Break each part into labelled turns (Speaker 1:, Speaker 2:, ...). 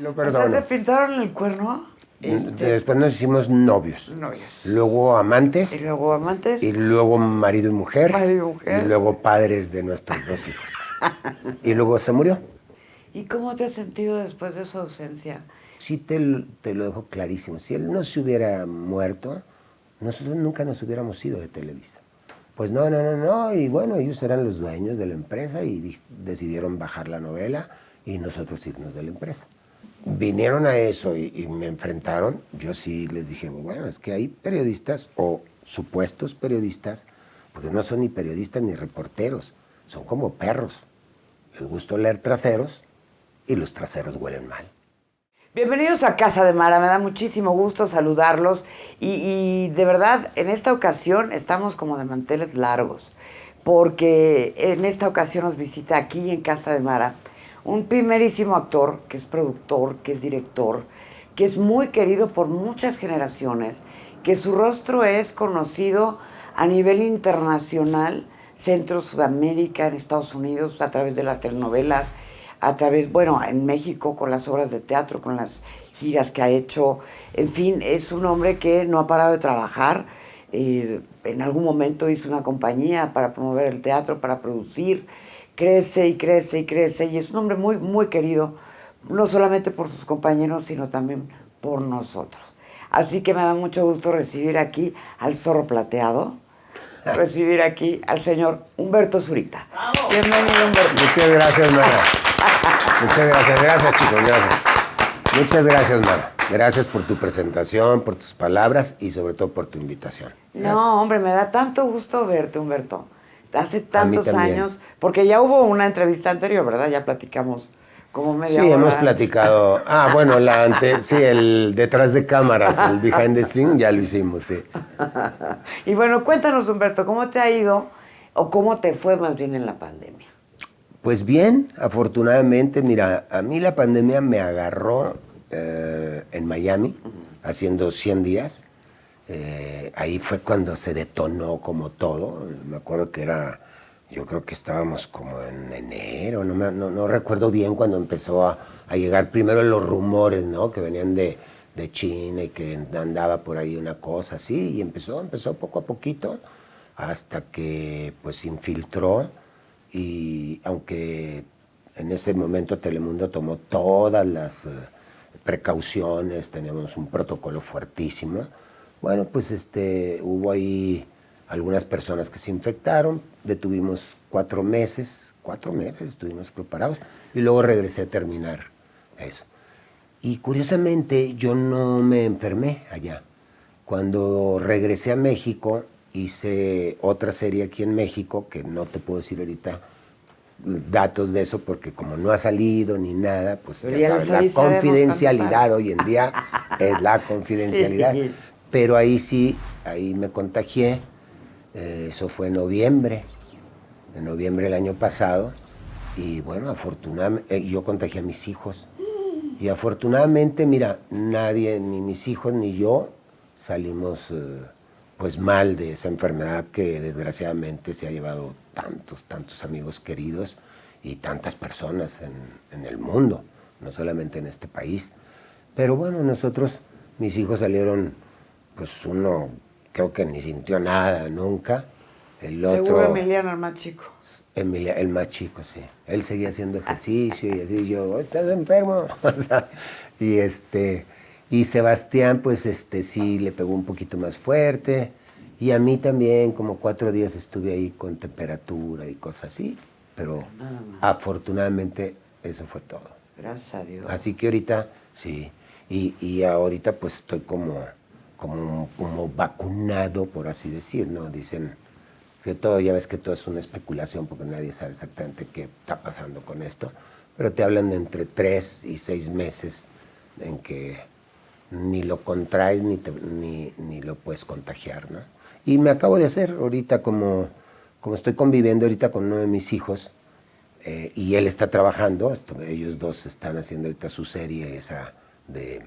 Speaker 1: Lo
Speaker 2: O
Speaker 1: perdono.
Speaker 2: ¿te pintaron el cuerno? Este,
Speaker 1: Después nos hicimos novios.
Speaker 2: Novios.
Speaker 1: Luego amantes.
Speaker 2: Y luego amantes.
Speaker 1: Y luego marido y mujer.
Speaker 2: Marido y mujer.
Speaker 1: Y luego padres de nuestros dos hijos. y luego se murió.
Speaker 2: ¿Y cómo te has sentido después de su ausencia?
Speaker 1: Sí te, te lo dejo clarísimo. Si él no se hubiera muerto, nosotros nunca nos hubiéramos ido de Televisa. Pues no, no, no, no. Y bueno, ellos eran los dueños de la empresa y di- decidieron bajar la novela y nosotros irnos de la empresa. Vinieron a eso y, me enfrentaron. Yo sí les dije, bueno, es que hay periodistas o supuestos periodistas, porque no son ni periodistas ni reporteros, son como perros. Les gusta leer traseros y los traseros huelen mal.
Speaker 2: Bienvenidos a Casa de Mara, me da muchísimo gusto saludarlos y, y de verdad en esta ocasión estamos como de manteles largos porque en esta ocasión nos visita aquí en Casa de Mara un primerísimo actor que es productor, que es director, que es muy querido por muchas generaciones, que su rostro es conocido a nivel internacional, Centro, Sudamérica, en Estados Unidos, a través de las telenovelas, a través, bueno, en México con las obras de teatro, con las giras que ha hecho. En fin, es un hombre que no ha parado de trabajar. eh, en algún momento hizo una compañía para promover el teatro, para producir. Crece y crece y crece. Y es un hombre muy, muy querido, no solamente por sus compañeros, sino también por nosotros. Así que me da mucho gusto recibir aquí al zorro plateado, recibir aquí al señor Humberto Zurita. Bienvenido, Humberto.
Speaker 1: Muchas gracias, Mara. Muchas gracias, gracias chicos, gracias. Muchas gracias, Mara. Gracias por tu presentación, por tus palabras y sobre todo por tu invitación.
Speaker 2: No, hombre, me da tanto gusto verte, Humberto. Hace tantos años, porque ya hubo una entrevista anterior, ¿verdad? Ya platicamos como media
Speaker 1: Sí,
Speaker 2: hora.
Speaker 1: hemos platicado. Ah, bueno, la ante, sí, el detrás de cámaras, el behind the scene, ya lo hicimos, sí.
Speaker 2: y bueno, cuéntanos, Humberto, ¿cómo te ha ido o cómo te fue más bien en la pandemia?
Speaker 1: Pues bien, afortunadamente, mira, a mí la pandemia me agarró eh, en Miami, haciendo 100 días. Eh, ahí fue cuando se detonó como todo. Me acuerdo que era, yo creo que estábamos como en enero, no, me- recuerdo bien cuando empezó a, llegar primero los rumores, ¿no? Que venían de, de China y que andaba por ahí una cosa así. Y empezó, empezó poco a poquito hasta que pues se infiltró y aunque en ese momento Telemundo tomó todas las eh, precauciones, teníamos un protocolo fuertísimo, bueno, pues este, hubo ahí algunas personas que se infectaron, detuvimos cuatro meses, cuatro meses estuvimos preparados y luego regresé a terminar eso. Y curiosamente yo no me enfermé allá. Cuando regresé a México hice otra serie aquí en México, que no te puedo decir ahorita datos de eso porque como no ha salido ni nada, pues ya
Speaker 2: ya
Speaker 1: sabes,
Speaker 2: les
Speaker 1: la confidencialidad hoy en día es la confidencialidad.
Speaker 2: Sí.
Speaker 1: Pero ahí sí, ahí me contagié, eh, eso fue en noviembre, en noviembre del año pasado, y bueno, afortunadamente, eh, yo contagié a mis hijos. Y afortunadamente, mira, nadie, ni mis hijos ni yo, salimos eh, pues mal de esa enfermedad que desgraciadamente se ha llevado tantos, tantos amigos queridos y tantas personas en, en el mundo, no solamente en este país. Pero bueno, nosotros, mis hijos salieron, pues uno creo que ni sintió nada nunca. El otro,
Speaker 2: Seguro Emiliano, el más chico.
Speaker 1: Emilia, el más chico, sí. Él seguía haciendo ejercicio y así, yo, ¿estás enfermo? O sea, y este, y Sebastián, pues este, sí le pegó un poquito más fuerte. Y a mí también, como cuatro días estuve ahí con temperatura y cosas así. Pero
Speaker 2: Nada más.
Speaker 1: afortunadamente eso fue todo.
Speaker 2: Gracias a Dios.
Speaker 1: Así que ahorita, sí. Y, y ahorita pues estoy como, como, como vacunado, por así decir, ¿no? Dicen que todo, ya ves que todo es una especulación porque nadie sabe exactamente qué está pasando con esto, pero te hablan de entre tres y seis meses en que ni lo contraes ni, te- ni, ni lo puedes contagiar, ¿no? Y me acabo de hacer ahorita como, como estoy conviviendo ahorita con uno de mis hijos, eh, y él está trabajando, ellos dos están haciendo ahorita su serie esa de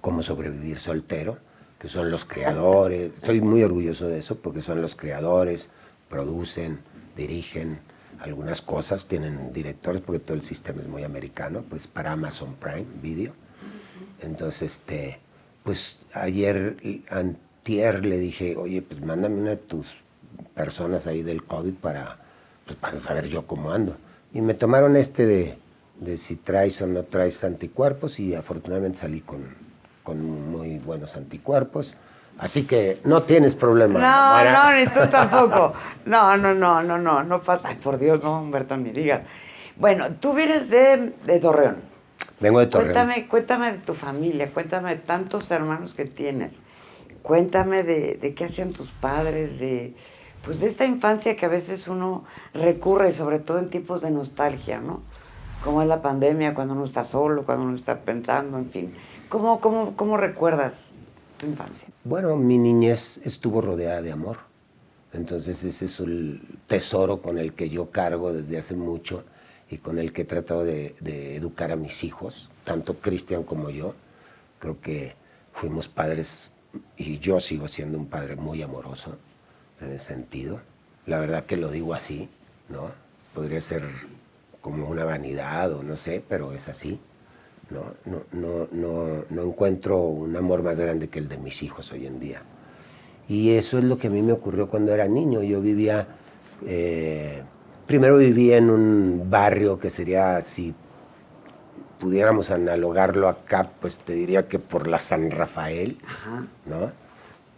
Speaker 1: cómo sobrevivir soltero, que son los creadores, estoy muy orgulloso de eso porque son los creadores, producen, dirigen, algunas cosas, tienen directores porque todo el sistema es muy americano, pues para Amazon Prime Video. Entonces, este, pues ayer, antier le dije, oye, pues mándame una de tus personas ahí del COVID para, pues, para saber yo cómo ando. Y me tomaron este de, de si traes o no traes anticuerpos y afortunadamente salí con, con muy buenos anticuerpos. Así que no tienes problema.
Speaker 2: No, no, ni tú tampoco. No, no, no, no, no, no pasa. Ay, por Dios, no, Humberto, ni digas. Bueno, tú vienes de, de Torreón.
Speaker 1: Vengo de Torreón.
Speaker 2: Cuéntame, cuéntame de tu familia, cuéntame de tantos hermanos que tienes. Cuéntame de, de qué hacían tus padres, de, pues de esta infancia que a veces uno recurre, sobre todo en tiempos de nostalgia, ¿no? Como es la pandemia, cuando uno está solo, cuando uno está pensando, en fin. ¿Cómo, cómo, cómo recuerdas tu infancia?
Speaker 1: Bueno, mi niñez estuvo rodeada de amor. Entonces ese es el tesoro con el que yo cargo desde hace mucho y con el que he tratado de, de educar a mis hijos, tanto Cristian como yo. Creo que fuimos padres y yo sigo siendo un padre muy amoroso en ese sentido. La verdad que lo digo así, ¿no? Podría ser como una vanidad o no sé, pero es así. No, no, no, no, no encuentro un amor más grande que el de mis hijos hoy en día. Y eso es lo que a mí me ocurrió cuando era niño. Yo vivía, eh, primero vivía en un barrio que sería, si pudiéramos analogarlo acá, pues te diría que por la San Rafael,
Speaker 2: Ajá.
Speaker 1: ¿no?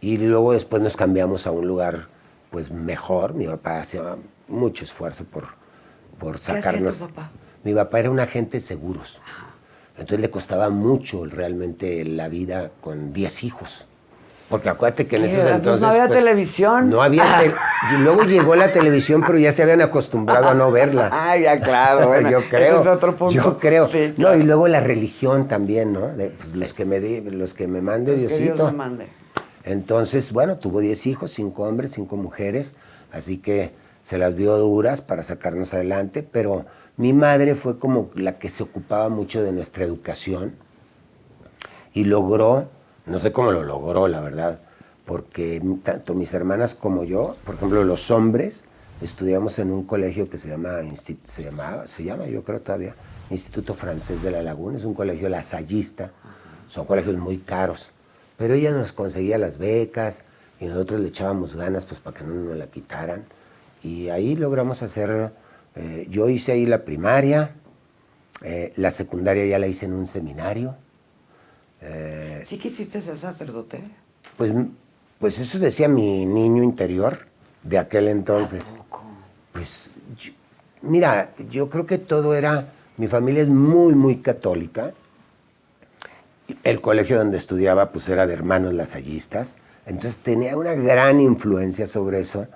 Speaker 1: Y luego después nos cambiamos a un lugar pues mejor. Mi papá hacía mucho esfuerzo por, por
Speaker 2: hacía
Speaker 1: sacarnos.
Speaker 2: tu papá?
Speaker 1: Mi papá era un agente de seguros. Entonces le costaba mucho realmente la vida con 10 hijos. Porque acuérdate que en esos
Speaker 2: Pues
Speaker 1: entonces...
Speaker 2: no había televisión.
Speaker 1: No había... te- y luego llegó la televisión, pero ya se habían acostumbrado a no verla.
Speaker 2: Ah, ya, claro. Bueno,
Speaker 1: yo creo.
Speaker 2: Ese es otro punto.
Speaker 1: Yo creo.
Speaker 2: Sí,
Speaker 1: No, y luego la religión también, ¿no? De, pues, los que me di- los que me mande
Speaker 2: Que Dios
Speaker 1: Diosito.
Speaker 2: me mande.
Speaker 1: Entonces, bueno, tuvo 10 hijos, 5 hombres, 5 mujeres, así que se las vio duras para sacarnos adelante, pero mi madre fue como la que se ocupaba mucho de nuestra educación y logró, no sé cómo lo logró, la verdad, porque tanto mis hermanas como yo, por ejemplo, los hombres, estudiamos en un colegio que se llama, se llama yo creo todavía, Instituto Francés de la Laguna, es un colegio lasallista, son colegios muy caros, pero ella nos conseguía las becas y nosotros le echábamos ganas pues para que no nos la quitaran. Y ahí logramos hacer, eh, yo hice ahí la primaria, eh, la secundaria ya la hice en un seminario, Eh,
Speaker 2: ¿Sí quisiste ser sacerdote?
Speaker 1: pues, pues eso decía mi niño interior de aquel entonces. Pues, yo- mira, yo creo que todo era, mi familia es muy, muy católica. El colegio donde estudiaba, pues era de hermanos lasallistas. Entonces tenía una gran influencia sobre eso.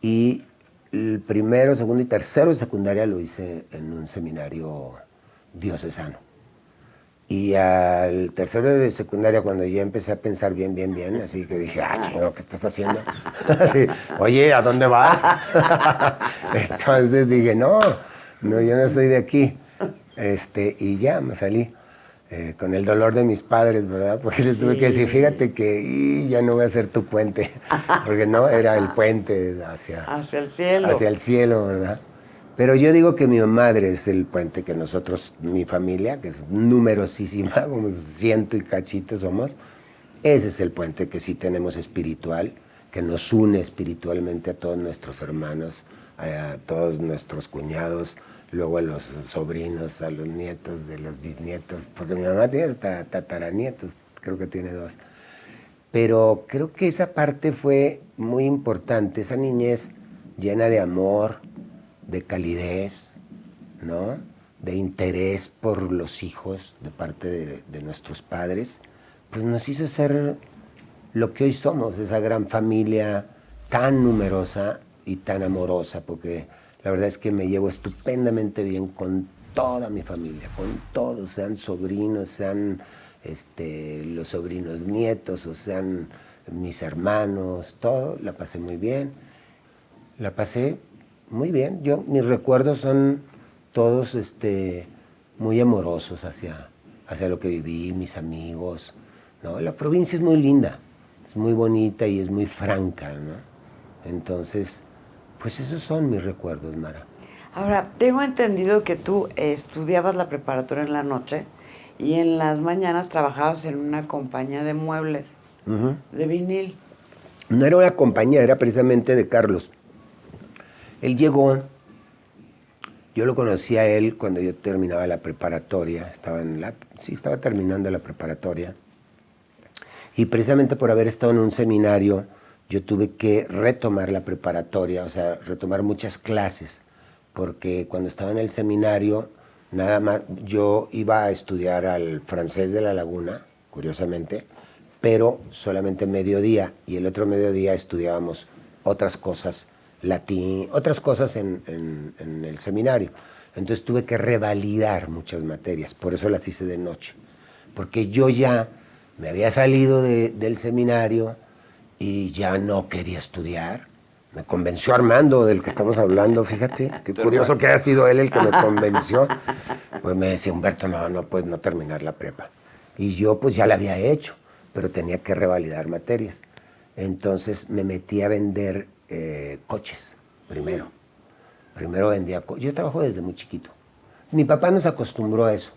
Speaker 1: Y el primero, segundo y tercero de secundaria lo hice en un seminario diocesano. Y al tercero de secundaria, cuando ya empecé a pensar bien, bien, bien, así que dije, ah, ¿qué estás haciendo? Oye, ¿a dónde vas? Entonces dije, no, no, yo no soy de aquí. Este, y ya me salí. Eh, con el dolor de mis padres, ¿verdad? Porque les tuve que decir, fíjate que y ya no voy a ser tu puente. Porque no, era el puente hacia,
Speaker 2: Hacia el cielo.
Speaker 1: hacia el cielo, ¿verdad? Pero yo digo que mi madre es el puente que nosotros, mi familia, que es numerosísima, como ciento y cachito somos, ese es el puente que sí tenemos espiritual, que nos une espiritualmente a todos nuestros hermanos, a todos nuestros cuñados, luego a los sobrinos, a los nietos de los bisnietos, porque mi mamá tiene hasta tataranietos, creo que tiene dos. Pero creo que esa parte fue muy importante, esa niñez llena de amor, de calidez, ¿no? de interés por los hijos de parte de, de nuestros padres, pues nos hizo ser lo que hoy somos, esa gran familia tan numerosa y tan amorosa, porque la verdad es que me llevo estupendamente bien con toda mi familia, con todos, sean sobrinos, sean este, los sobrinos nietos, o sean mis hermanos, todo, la pasé muy bien. La pasé muy bien. Yo, mis recuerdos son todos este, muy amorosos hacia, hacia lo que viví, mis amigos. ¿no? La provincia es muy linda, es muy bonita y es muy franca. ¿no? Entonces, pues esos son mis recuerdos, Mara.
Speaker 2: Ahora, tengo entendido que tú estudiabas la preparatoria en la noche y en las mañanas trabajabas en una compañía de muebles, de vinil.
Speaker 1: No era una compañía, era precisamente de Carlos. Él llegó, yo lo conocí a él cuando yo terminaba la preparatoria, estaba en la, sí, estaba terminando la preparatoria. Y precisamente por haber estado en un seminario, yo tuve que retomar la preparatoria, o sea, retomar muchas clases, porque cuando estaba en el seminario, nada más, yo iba a estudiar al francés de la laguna, curiosamente, pero solamente mediodía, y el otro mediodía estudiábamos otras cosas, latín, otras cosas en, el seminario. Entonces tuve que revalidar muchas materias, por eso las hice de noche, porque yo ya me había salido del seminario y ya no quería estudiar. Me convenció Armando, del que estamos hablando, fíjate, qué curioso que haya sido él el que me convenció. Pues me decía, Humberto, no, no puedes no terminar la prepa. Y yo pues ya la había hecho, pero tenía que revalidar materias. Entonces me metí a vender eh, coches, primero. Primero vendía coches. Yo trabajo desde muy chiquito. Mi papá nos acostumbró a eso,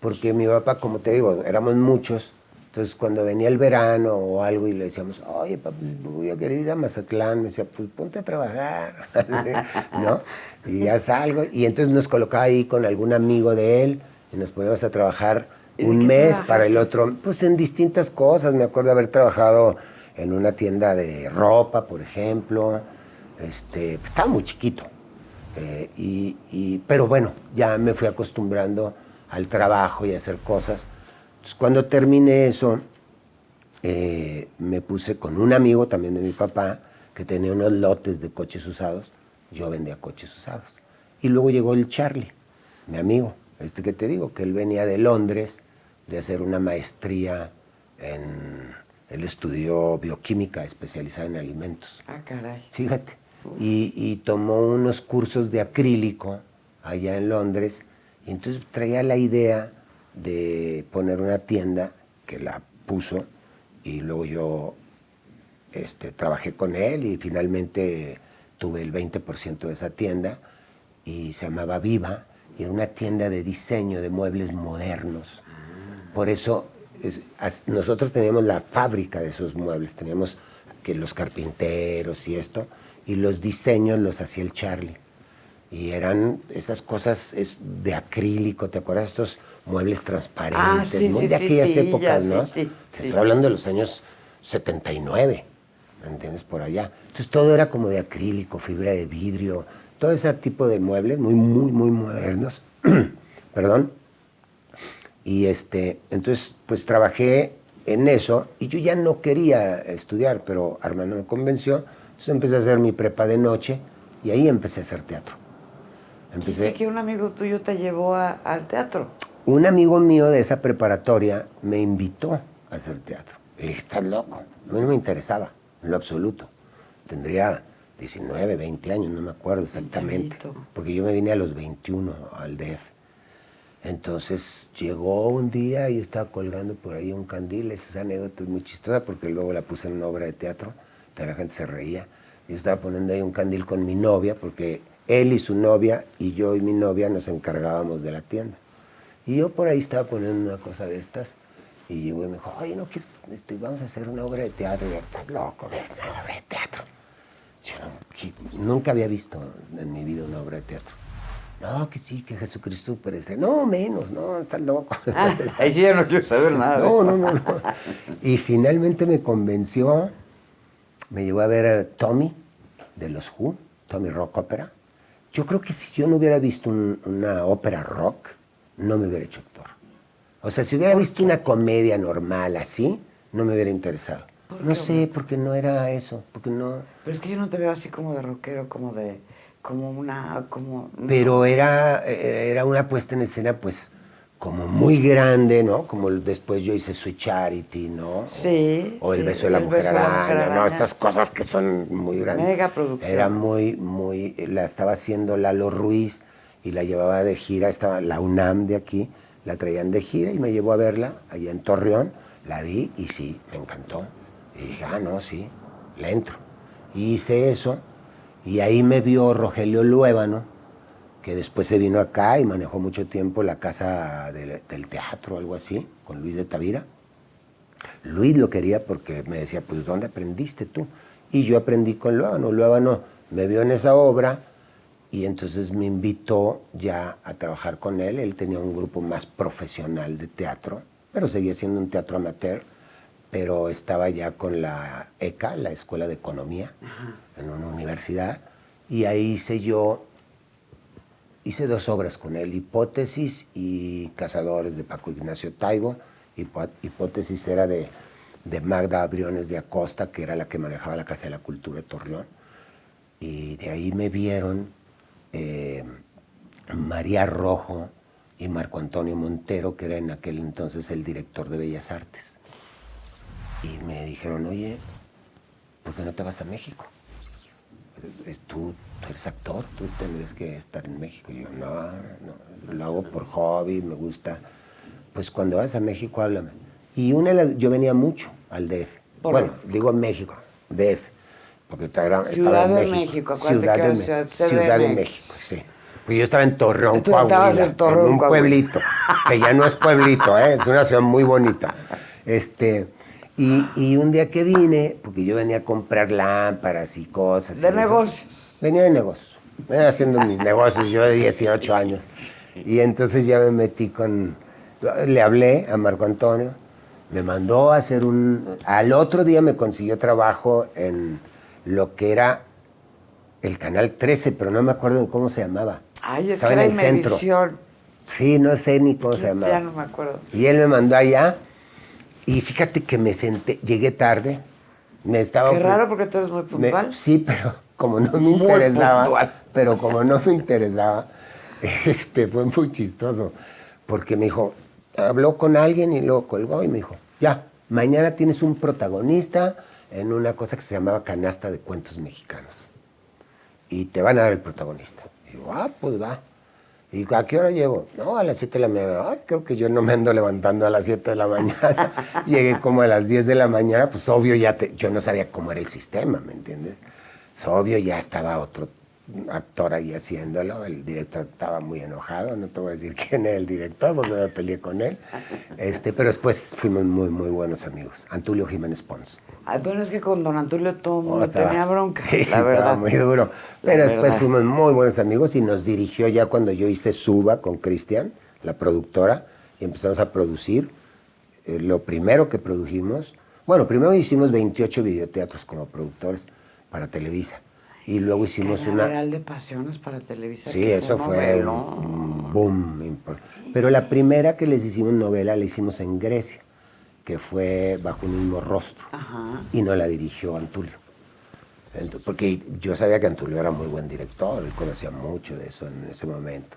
Speaker 1: porque mi papá, como te digo, éramos muchos, entonces, cuando venía el verano o algo y le decíamos, oye, papi, voy a querer ir a Mazatlán, me decía, pues ponte a trabajar, ¿no? Y ya salgo. Y entonces nos colocaba ahí con algún amigo de él y nos poníamos a trabajar un mes para el otro, pues en distintas cosas. Me acuerdo haber trabajado en una tienda de ropa, por ejemplo. Este, pues, estaba muy chiquito. Eh, y, pero bueno, ya me fui acostumbrando al trabajo y a hacer cosas cuando terminé eso, eh, me puse con un amigo también de mi papá, que tenía unos lotes de coches usados. Yo vendía coches usados. Y luego llegó el Charlie, mi amigo, este que te digo, que él venía de Londres de hacer una maestría en... Él estudió bioquímica especializada en alimentos.
Speaker 2: Ah, caray.
Speaker 1: Fíjate. Y, y tomó unos cursos de acrílico allá en Londres. Y entonces traía la idea de poner una tienda que la puso y luego yo este, trabajé con él y finalmente tuve el 20% de esa tienda y se llamaba Viva y era una tienda de diseño de muebles modernos. Por eso nosotros teníamos la fábrica de esos muebles, teníamos que los carpinteros y esto, y los diseños los hacía el Charlie. Y eran esas cosas de acrílico, ¿te acuerdas? Estos muebles transparentes, ah, muy de aquellas épocas, ¿no? Te estoy hablando de los años 79, ¿me entiendes? Por allá. Entonces todo era como de acrílico, fibra de vidrio, todo ese tipo de muebles muy, muy, muy modernos. Perdón. Y este, entonces, pues trabajé en eso y yo ya no quería estudiar, pero Armando me convenció. Entonces empecé a hacer mi prepa de noche y ahí empecé a hacer teatro.
Speaker 2: Empecé... que un amigo tuyo te llevó al teatro.
Speaker 1: Un amigo mío de esa preparatoria me invitó a hacer teatro. Le dije, estás loco. A mí no me interesaba, en lo absoluto. Tendría 19, 20 años, no me acuerdo exactamente. Porque yo me vine a los 21 al DF. Entonces llegó un día y estaba colgando por ahí un candil. Esa anécdota es muy chistosa porque luego la puse en una obra de teatro. Toda la gente se reía. Yo estaba poniendo ahí un candil con mi novia porque él y su novia y yo y mi novia nos encargábamos de la tienda. Y yo por ahí estaba poniendo una cosa de estas y llegó y me dijo, oye, ¿no quieres, este, vamos a hacer una obra de teatro? Y yo, estás loco, ¿ves? Una obra de teatro. Yo nunca había visto en mi vida una obra de teatro. No, que sí, que Jesucristo pero No, menos, no, estás loco.
Speaker 2: Ah, ahí ya no quiero saber nada.
Speaker 1: No, no, no, no. Y finalmente me convenció, me llevó a ver a Tommy de los Who, Tommy Rock Opera. Yo creo que si yo no hubiera visto una ópera rock, no me hubiera hecho actor. O sea, si hubiera visto una comedia normal así, no me hubiera interesado. No sé, porque no era eso, porque no...
Speaker 2: Pero es que yo no te veo así como de rockero, como de... como una... como...
Speaker 1: Pero era, era una puesta en escena, pues, como muy grande, ¿no? Como después yo hice Sweet Charity, ¿no?
Speaker 2: Sí.
Speaker 1: O, El beso de la mujer araña, ¿no? Estas cosas que son muy grandes.
Speaker 2: Mega producción.
Speaker 1: Era muy, muy... La estaba haciendo Lalo Ruiz y la llevaba de gira, estaba la UNAM de aquí, la traían de gira y me llevó a verla allá en Torreón, la vi y sí, me encantó. Y dije, ah, no, sí, le entro. Y hice eso y ahí me vio Rogelio Luébano, que después se vino acá y manejó mucho tiempo la casa del, del teatro, algo así, con Luis de Tavira. Luis lo quería porque me decía, pues ¿dónde aprendiste tú? Y yo aprendí con Luábano, Luábano me vio en esa obra y entonces me invitó ya a trabajar con él. Él tenía un grupo más profesional de teatro, pero seguía siendo un teatro amateur, pero estaba ya con la ECA, la Escuela de Economía, en una universidad, y ahí hice yo, hice dos obras con él, Hipótesis y Cazadores de Paco Ignacio Taibo. Hipótesis era de, de Magda Abriones de Acosta, que era la que manejaba la Casa de la Cultura de Torreón. Y de ahí me vieron eh, María Rojo y Marco Antonio Montero, que era en aquel entonces el director de Bellas Artes. Y me dijeron, oye, ¿por qué no te vas a México? Eh, Tú, tú eres actor, tú tendrías que estar en México. Y yo, no, no, lo hago por hobby, me gusta. Pues cuando vas a México, háblame. Y una, yo venía mucho al DF.
Speaker 2: Por-
Speaker 1: Bueno, digo México, DF. Porque estaba,
Speaker 2: Ciudad
Speaker 1: estaba en
Speaker 2: de
Speaker 1: México. Ciudad de,
Speaker 2: Ciudad-
Speaker 1: Ciudad de. México, sí. Pues yo estaba en Torreón,
Speaker 2: Tú
Speaker 1: Coahuila,
Speaker 2: en Torreón,
Speaker 1: un
Speaker 2: Coahuila.
Speaker 1: pueblito, que ya no es pueblito, ¿eh? es una ciudad muy bonita. Este, y, y un día que vine, porque yo venía a comprar lámparas y cosas. y
Speaker 2: De
Speaker 1: eso,
Speaker 2: negocios.
Speaker 1: Venía de negocios. Venía haciendo mis negocios, yo de 18 años. Y entonces ya me metí con... Le hablé a Marco Antonio, me mandó a hacer un... Al otro día me consiguió trabajo en lo que era el Canal 13, pero no me acuerdo de cómo se llamaba.
Speaker 2: Ay, es
Speaker 1: Estaba
Speaker 2: que era
Speaker 1: en el centro. Sí, no sé ni cómo se llamaba.
Speaker 2: Ya no me acuerdo.
Speaker 1: Y él me mandó allá y fíjate que me senté, llegué tarde, me estaba...
Speaker 2: Qué raro porque tú eres muy
Speaker 1: me-
Speaker 2: puntual.
Speaker 1: sí, pero como no me
Speaker 2: Muy
Speaker 1: interesaba,
Speaker 2: puntual.
Speaker 1: pero como no me interesaba, este, fue muy chistoso, porque me dijo, habló con alguien y luego colgó y me dijo, ya, mañana tienes un protagonista en una cosa que se llamaba Canasta de Cuentos Mexicanos y te van a dar el protagonista. Y digo, ah, pues va. Y ¿a qué hora llego? No, a las 7 de la mañana. Creo que yo no me ando levantando a las 7 de la mañana. Llegué como a las 10 de la mañana, pues obvio ya te, yo no sabía cómo era el sistema, ¿me entiendes? Es obvio, ya estaba otro actor ahí haciéndolo, el director estaba muy enojado, no te voy a decir quién era el director porque me peleé con él, este, pero después fuimos muy, muy buenos amigos. Antulio Jiménez Pons.
Speaker 2: Ay, pero es que con Don Antulio todo el mundo
Speaker 1: Oh, estaba-
Speaker 2: tenía bronca,
Speaker 1: Sí, sí,
Speaker 2: la
Speaker 1: estaba
Speaker 2: verdad.
Speaker 1: muy duro.
Speaker 2: La
Speaker 1: Pero después
Speaker 2: verdad.
Speaker 1: fuimos muy buenos amigos y nos dirigió ya cuando yo hice Suba con Cristian, la productora, y empezamos a producir. Eh, lo primero que produjimos, bueno, primero hicimos 28 videoteatros como productores para Televisa. Y luego hicimos una...
Speaker 2: General de Pasiones para Televisa.
Speaker 1: Sí, eso fue un, boom. Pero la primera que les hicimos novela la hicimos en Grecia, que fue Bajo un mismo rostro.
Speaker 2: Ajá.
Speaker 1: Y no la dirigió Antulio. Ent- Porque yo sabía que Antulio era muy buen director, él conocía mucho de eso en ese momento.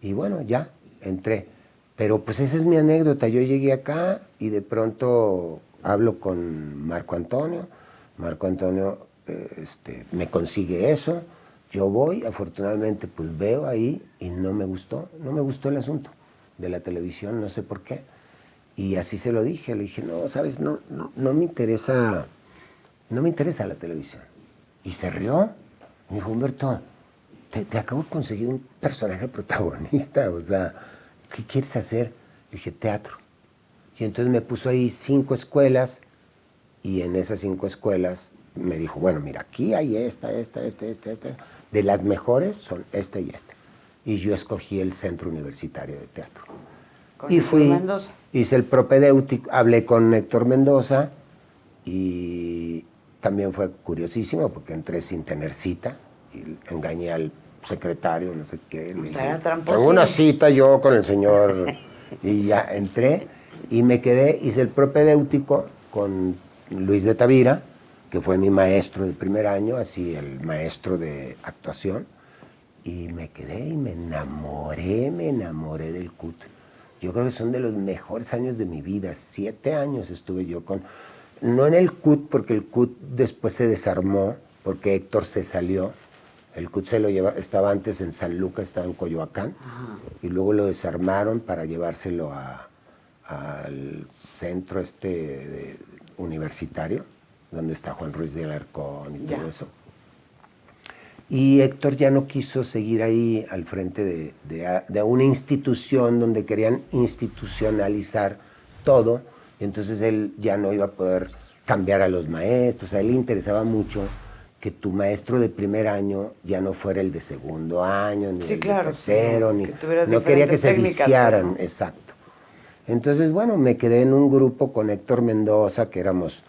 Speaker 1: Y bueno, ya, entré. Pero pues esa es mi anécdota. Yo llegué acá y de pronto hablo con Marco Antonio. Marco Antonio este, me consigue eso. Yo voy, afortunadamente, pues veo ahí y no me gustó. No me gustó el asunto de la televisión, no sé por qué. Y así se lo dije. Le dije, no, sabes, no, no, no me interesa no me interesa la televisión. Y se rió. Me dijo, Humberto, te, te acabo de conseguir un personaje protagonista, o sea, ¿qué quieres hacer? Le dije, teatro. Y entonces me puso ahí cinco escuelas y en esas cinco escuelas me dijo, bueno, mira, aquí hay esta, esta, esta, esta, esta. De las mejores son esta y esta. Y yo escogí el Centro Universitario de Teatro.
Speaker 2: Con
Speaker 1: y
Speaker 2: Héctor
Speaker 1: fui,
Speaker 2: Mendoza.
Speaker 1: hice el propedéutico, hablé con Héctor Mendoza y también fue curiosísimo porque entré sin tener cita y engañé al secretario, no sé qué. le dije. Tengo una cita yo con el señor y ya entré y me quedé, hice el propedéutico con Luis de Tavira, que fue mi maestro del primer año, así el maestro de actuación, y me quedé y me enamoré, me enamoré del CUT. Yo creo que son de los mejores años de mi vida. Siete años estuve yo con... No en el CUT, porque el CUT después se desarmó, porque Héctor se salió. El CUT se lo lleva, estaba antes en San Lucas, estaba en Coyoacán, y luego lo desarmaron para llevárselo al centro este de- universitario, donde está Juan Ruiz de Alarcón y
Speaker 2: Ya.
Speaker 1: todo eso. Y Héctor ya no quiso seguir ahí al frente de, de, una institución donde querían institucionalizar todo. entonces él ya no iba a poder cambiar a los maestros. A él le interesaba mucho que tu maestro de primer año ya no fuera el de segundo año, ni el de tercero, ni no quería que se viciaran, exacto. Entonces, bueno, me quedé en un grupo con Héctor Mendoza, que éramos,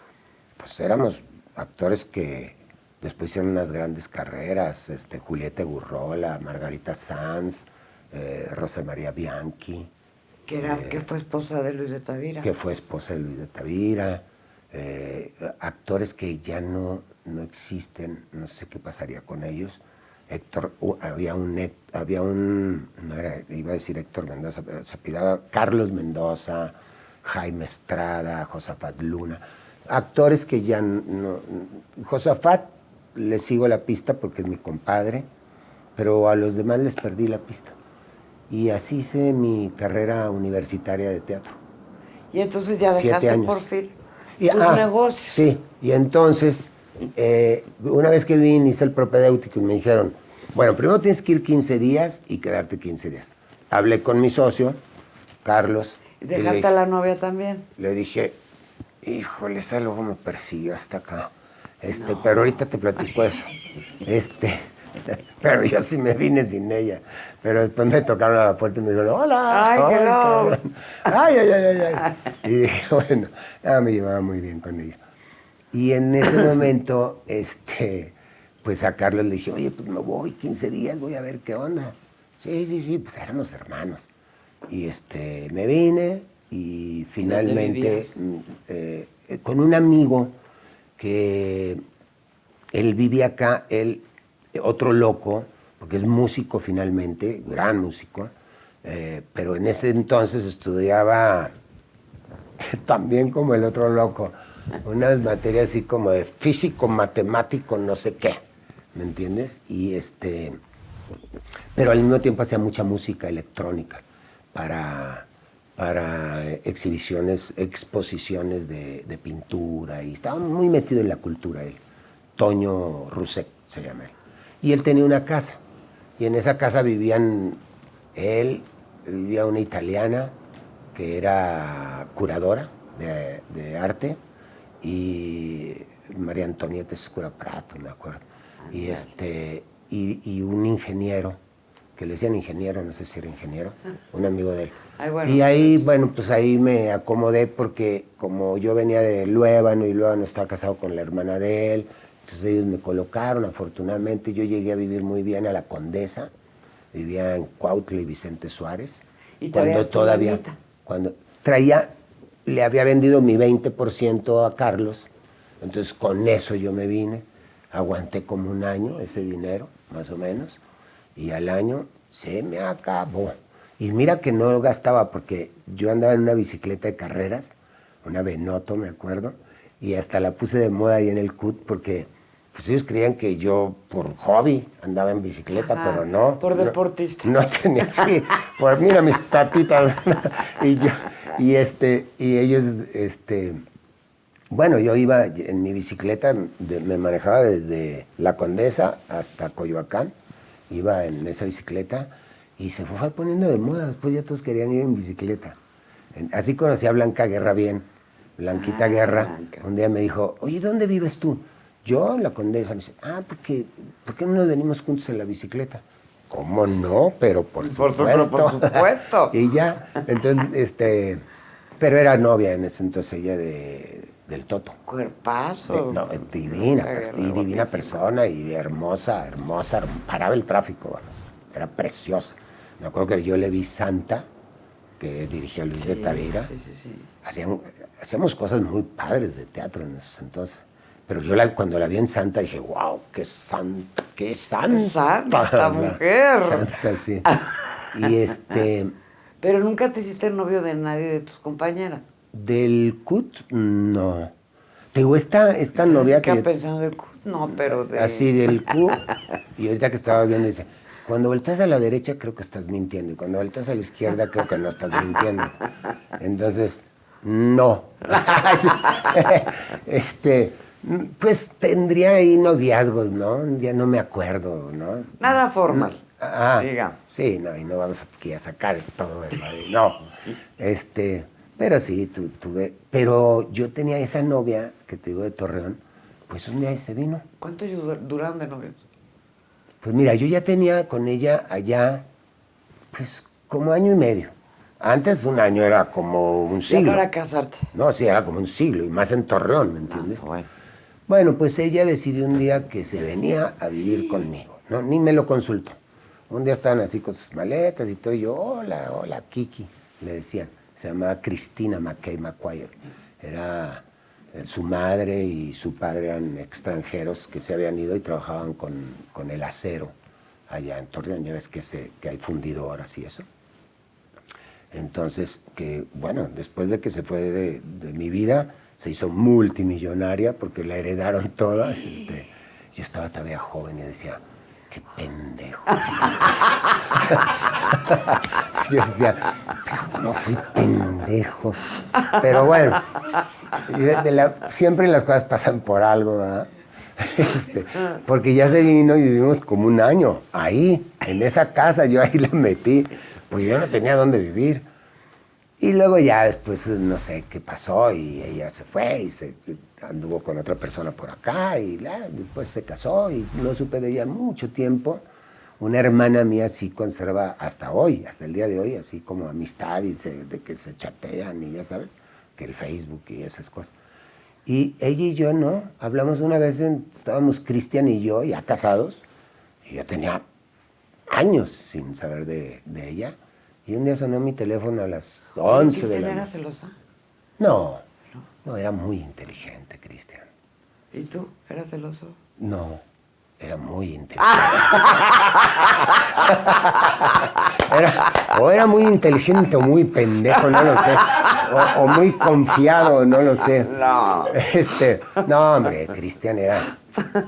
Speaker 1: pues éramos actores que Después hicieron unas grandes carreras, este, Julieta Gurrola, Margarita Sanz, eh, Rosa María Bianchi.
Speaker 2: Que, era, que fue esposa de Luis de Tavira.
Speaker 1: Que fue esposa de Luis de Tavira. Eh, actores que ya no, no existen, no sé qué pasaría con ellos. Héctor, había un, había un, no era, iba a decir Héctor Mendoza, se pidaba Carlos Mendoza, Jaime Estrada, Josafat Luna, actores que ya no, Josafat le sigo la pista porque es mi compadre, pero a los demás les perdí la pista. Y así hice mi carrera universitaria de teatro.
Speaker 2: Y entonces ya dejaste por fin y, tus
Speaker 1: ah, negocios. Sí, y entonces, eh, una vez que vine, hice el propedéutico y me dijeron, bueno, primero tienes que ir 15 días y quedarte 15 días. Hablé con mi socio, Carlos.
Speaker 2: ¿Dejaste a la novia también?
Speaker 1: Le dije, híjole, esa luego me persigue hasta acá. Este, pero ahorita te platico eso. Este, pero yo sí me vine sin ella. Pero después me tocaron a la puerta y me dijeron, hola.
Speaker 2: Ay,
Speaker 1: ay, ay, ay, ay, ay. Y dije, bueno, me llevaba muy bien con ella. Y en ese momento, este, pues a Carlos le dije, oye, pues me voy 15 días, voy a ver qué onda. Sí, sí, sí, pues éramos hermanos. Y este, me vine y finalmente mm, eh, con un amigo que él vive acá, él, otro loco, porque es músico finalmente, gran músico, eh, pero en ese entonces estudiaba también como el otro loco, unas materias así como de físico, matemático, no sé qué, ¿me entiendes? Y este, pero al mismo tiempo hacía mucha música electrónica para para exhibiciones, exposiciones de, pintura y estaba muy metido en la cultura él. Toño Rusek se llama él. Y él tenía una casa y en esa casa vivían él, vivía una italiana que era curadora de, arte y María Antonieta Escura Prato, me acuerdo. Y, este, y, y un ingeniero, que le decían ingeniero, no sé si era ingeniero, un amigo de él y ahí, bueno, pues ahí me acomodé porque como yo venía de Luébano y Luébano estaba casado con la hermana de él, entonces ellos me colocaron, afortunadamente yo llegué a vivir muy bien a la Condesa, vivía en Cuautla y Vicente Suárez.
Speaker 2: ¿Y cuando todavía,
Speaker 1: cuando traía, le había vendido mi 20% a Carlos, entonces con eso yo me vine, aguanté como un año ese dinero, más o menos, y al año se me acabó. Y mira que no gastaba porque yo andaba en una bicicleta de carreras, una Benoto, me acuerdo, y hasta la puse de moda ahí en el CUT porque pues ellos creían que yo por hobby andaba en bicicleta, pero no.
Speaker 2: Por deportista.
Speaker 1: No, tenía, sí, por mira mis patitas. y yo, y este, y ellos, este, bueno, yo iba en mi bicicleta, me manejaba desde La Condesa hasta Coyoacán, iba en esa bicicleta y se fue poniendo de moda, después ya todos querían ir en bicicleta. Así conocí a Blanca Guerra bien, Blanquita ah, Guerra. Un día me dijo, oye, ¿dónde vives tú? Yo, la condesa, me dice, ah, porque, ¿por qué no nos venimos juntos en la bicicleta? ¿Cómo no? Pero por supuesto.
Speaker 2: por supuesto.
Speaker 1: y ya, entonces, este, pero era novia en ese entonces ella de, del Toto.
Speaker 2: Cuerpazo.
Speaker 1: no, divina, y divina persona y hermosa, hermosa, paraba el tráfico, vamos, era preciosa. Me acuerdo que yo le vi Santa, que dirigía Luis de Tavira. Sí, sí, sí. hacíamos cosas muy padres de teatro en esos entonces. Pero yo cuando la vi en Santa dije, wow, qué santa, qué santa.
Speaker 2: Santa mujer.
Speaker 1: Santa, sí. y este...
Speaker 2: Pero nunca te hiciste novio de nadie de tus compañeras.
Speaker 1: Del CUT, no. Digo, esta, esta novia
Speaker 2: que... ¿Qué pensando del CUT? No, pero de...
Speaker 1: Así, del CUT. y ahorita que estaba viendo, dice, cuando volteas a la derecha creo que estás mintiendo y cuando volteas a la izquierda creo que no estás mintiendo. Entonces, no. este, Pues tendría ahí noviazgos, ¿no? Ya no me acuerdo, ¿no?
Speaker 2: Nada formal.
Speaker 1: Ah, sí, no, y no vamos aquí a sacar todo eso. No, este, pero sí, tu, tuve, pero yo tenía esa novia que te digo de Torreón, pues un día se vino.
Speaker 2: ¿Cuánto duraron de novios?
Speaker 1: Pues mira, yo ya tenía con ella allá, pues como año y medio. Antes un año era como un siglo.
Speaker 2: para casarte?
Speaker 1: No, sí, era como un siglo, y más en Torreón, ¿me entiendes?
Speaker 2: Ah, bueno.
Speaker 1: bueno, pues ella decidió un día que se venía a vivir conmigo, ¿no? Ni me lo consultó. Un día estaban así con sus maletas y todo, y yo, hola, hola, Kiki, le decían. Se llamaba Cristina McKay McQuire. Era su madre y su padre eran extranjeros que se habían ido y trabajaban con, el acero allá en Torreón. Ya ves que, se, que hay fundidoras y eso. Entonces, que bueno, después de que se fue de, mi vida, se hizo multimillonaria porque la heredaron toda. Este, yo estaba todavía joven y decía, pendejo. Yo decía, no fui pendejo. Pero bueno, siempre las cosas pasan por algo, ¿verdad? Este, porque ya se vino y vivimos como un año ahí, en esa casa, yo ahí la metí, pues yo no tenía dónde vivir. Y luego ya después no sé qué pasó y ella se fue y se anduvo con otra persona por acá y después se casó y no supe de ella mucho tiempo. Una hermana mía sí conserva hasta hoy, hasta el día de hoy, así como amistad y de que se chatean y ya sabes, que el Facebook y esas cosas. Y ella y yo no, hablamos una vez, estábamos Cristian y yo ya casados, y yo tenía años sin saber de, de ella y un día sonó mi teléfono a las 11 de la
Speaker 2: noche. era celosa?
Speaker 1: No, no, era muy inteligente, Cristian.
Speaker 2: ¿Y tú? ¿Eras celoso?
Speaker 1: No, era muy inteligente. o era muy inteligente o muy pendejo, no lo sé. O, muy confiado, no lo sé.
Speaker 2: No.
Speaker 1: Este, no, hombre, Cristian era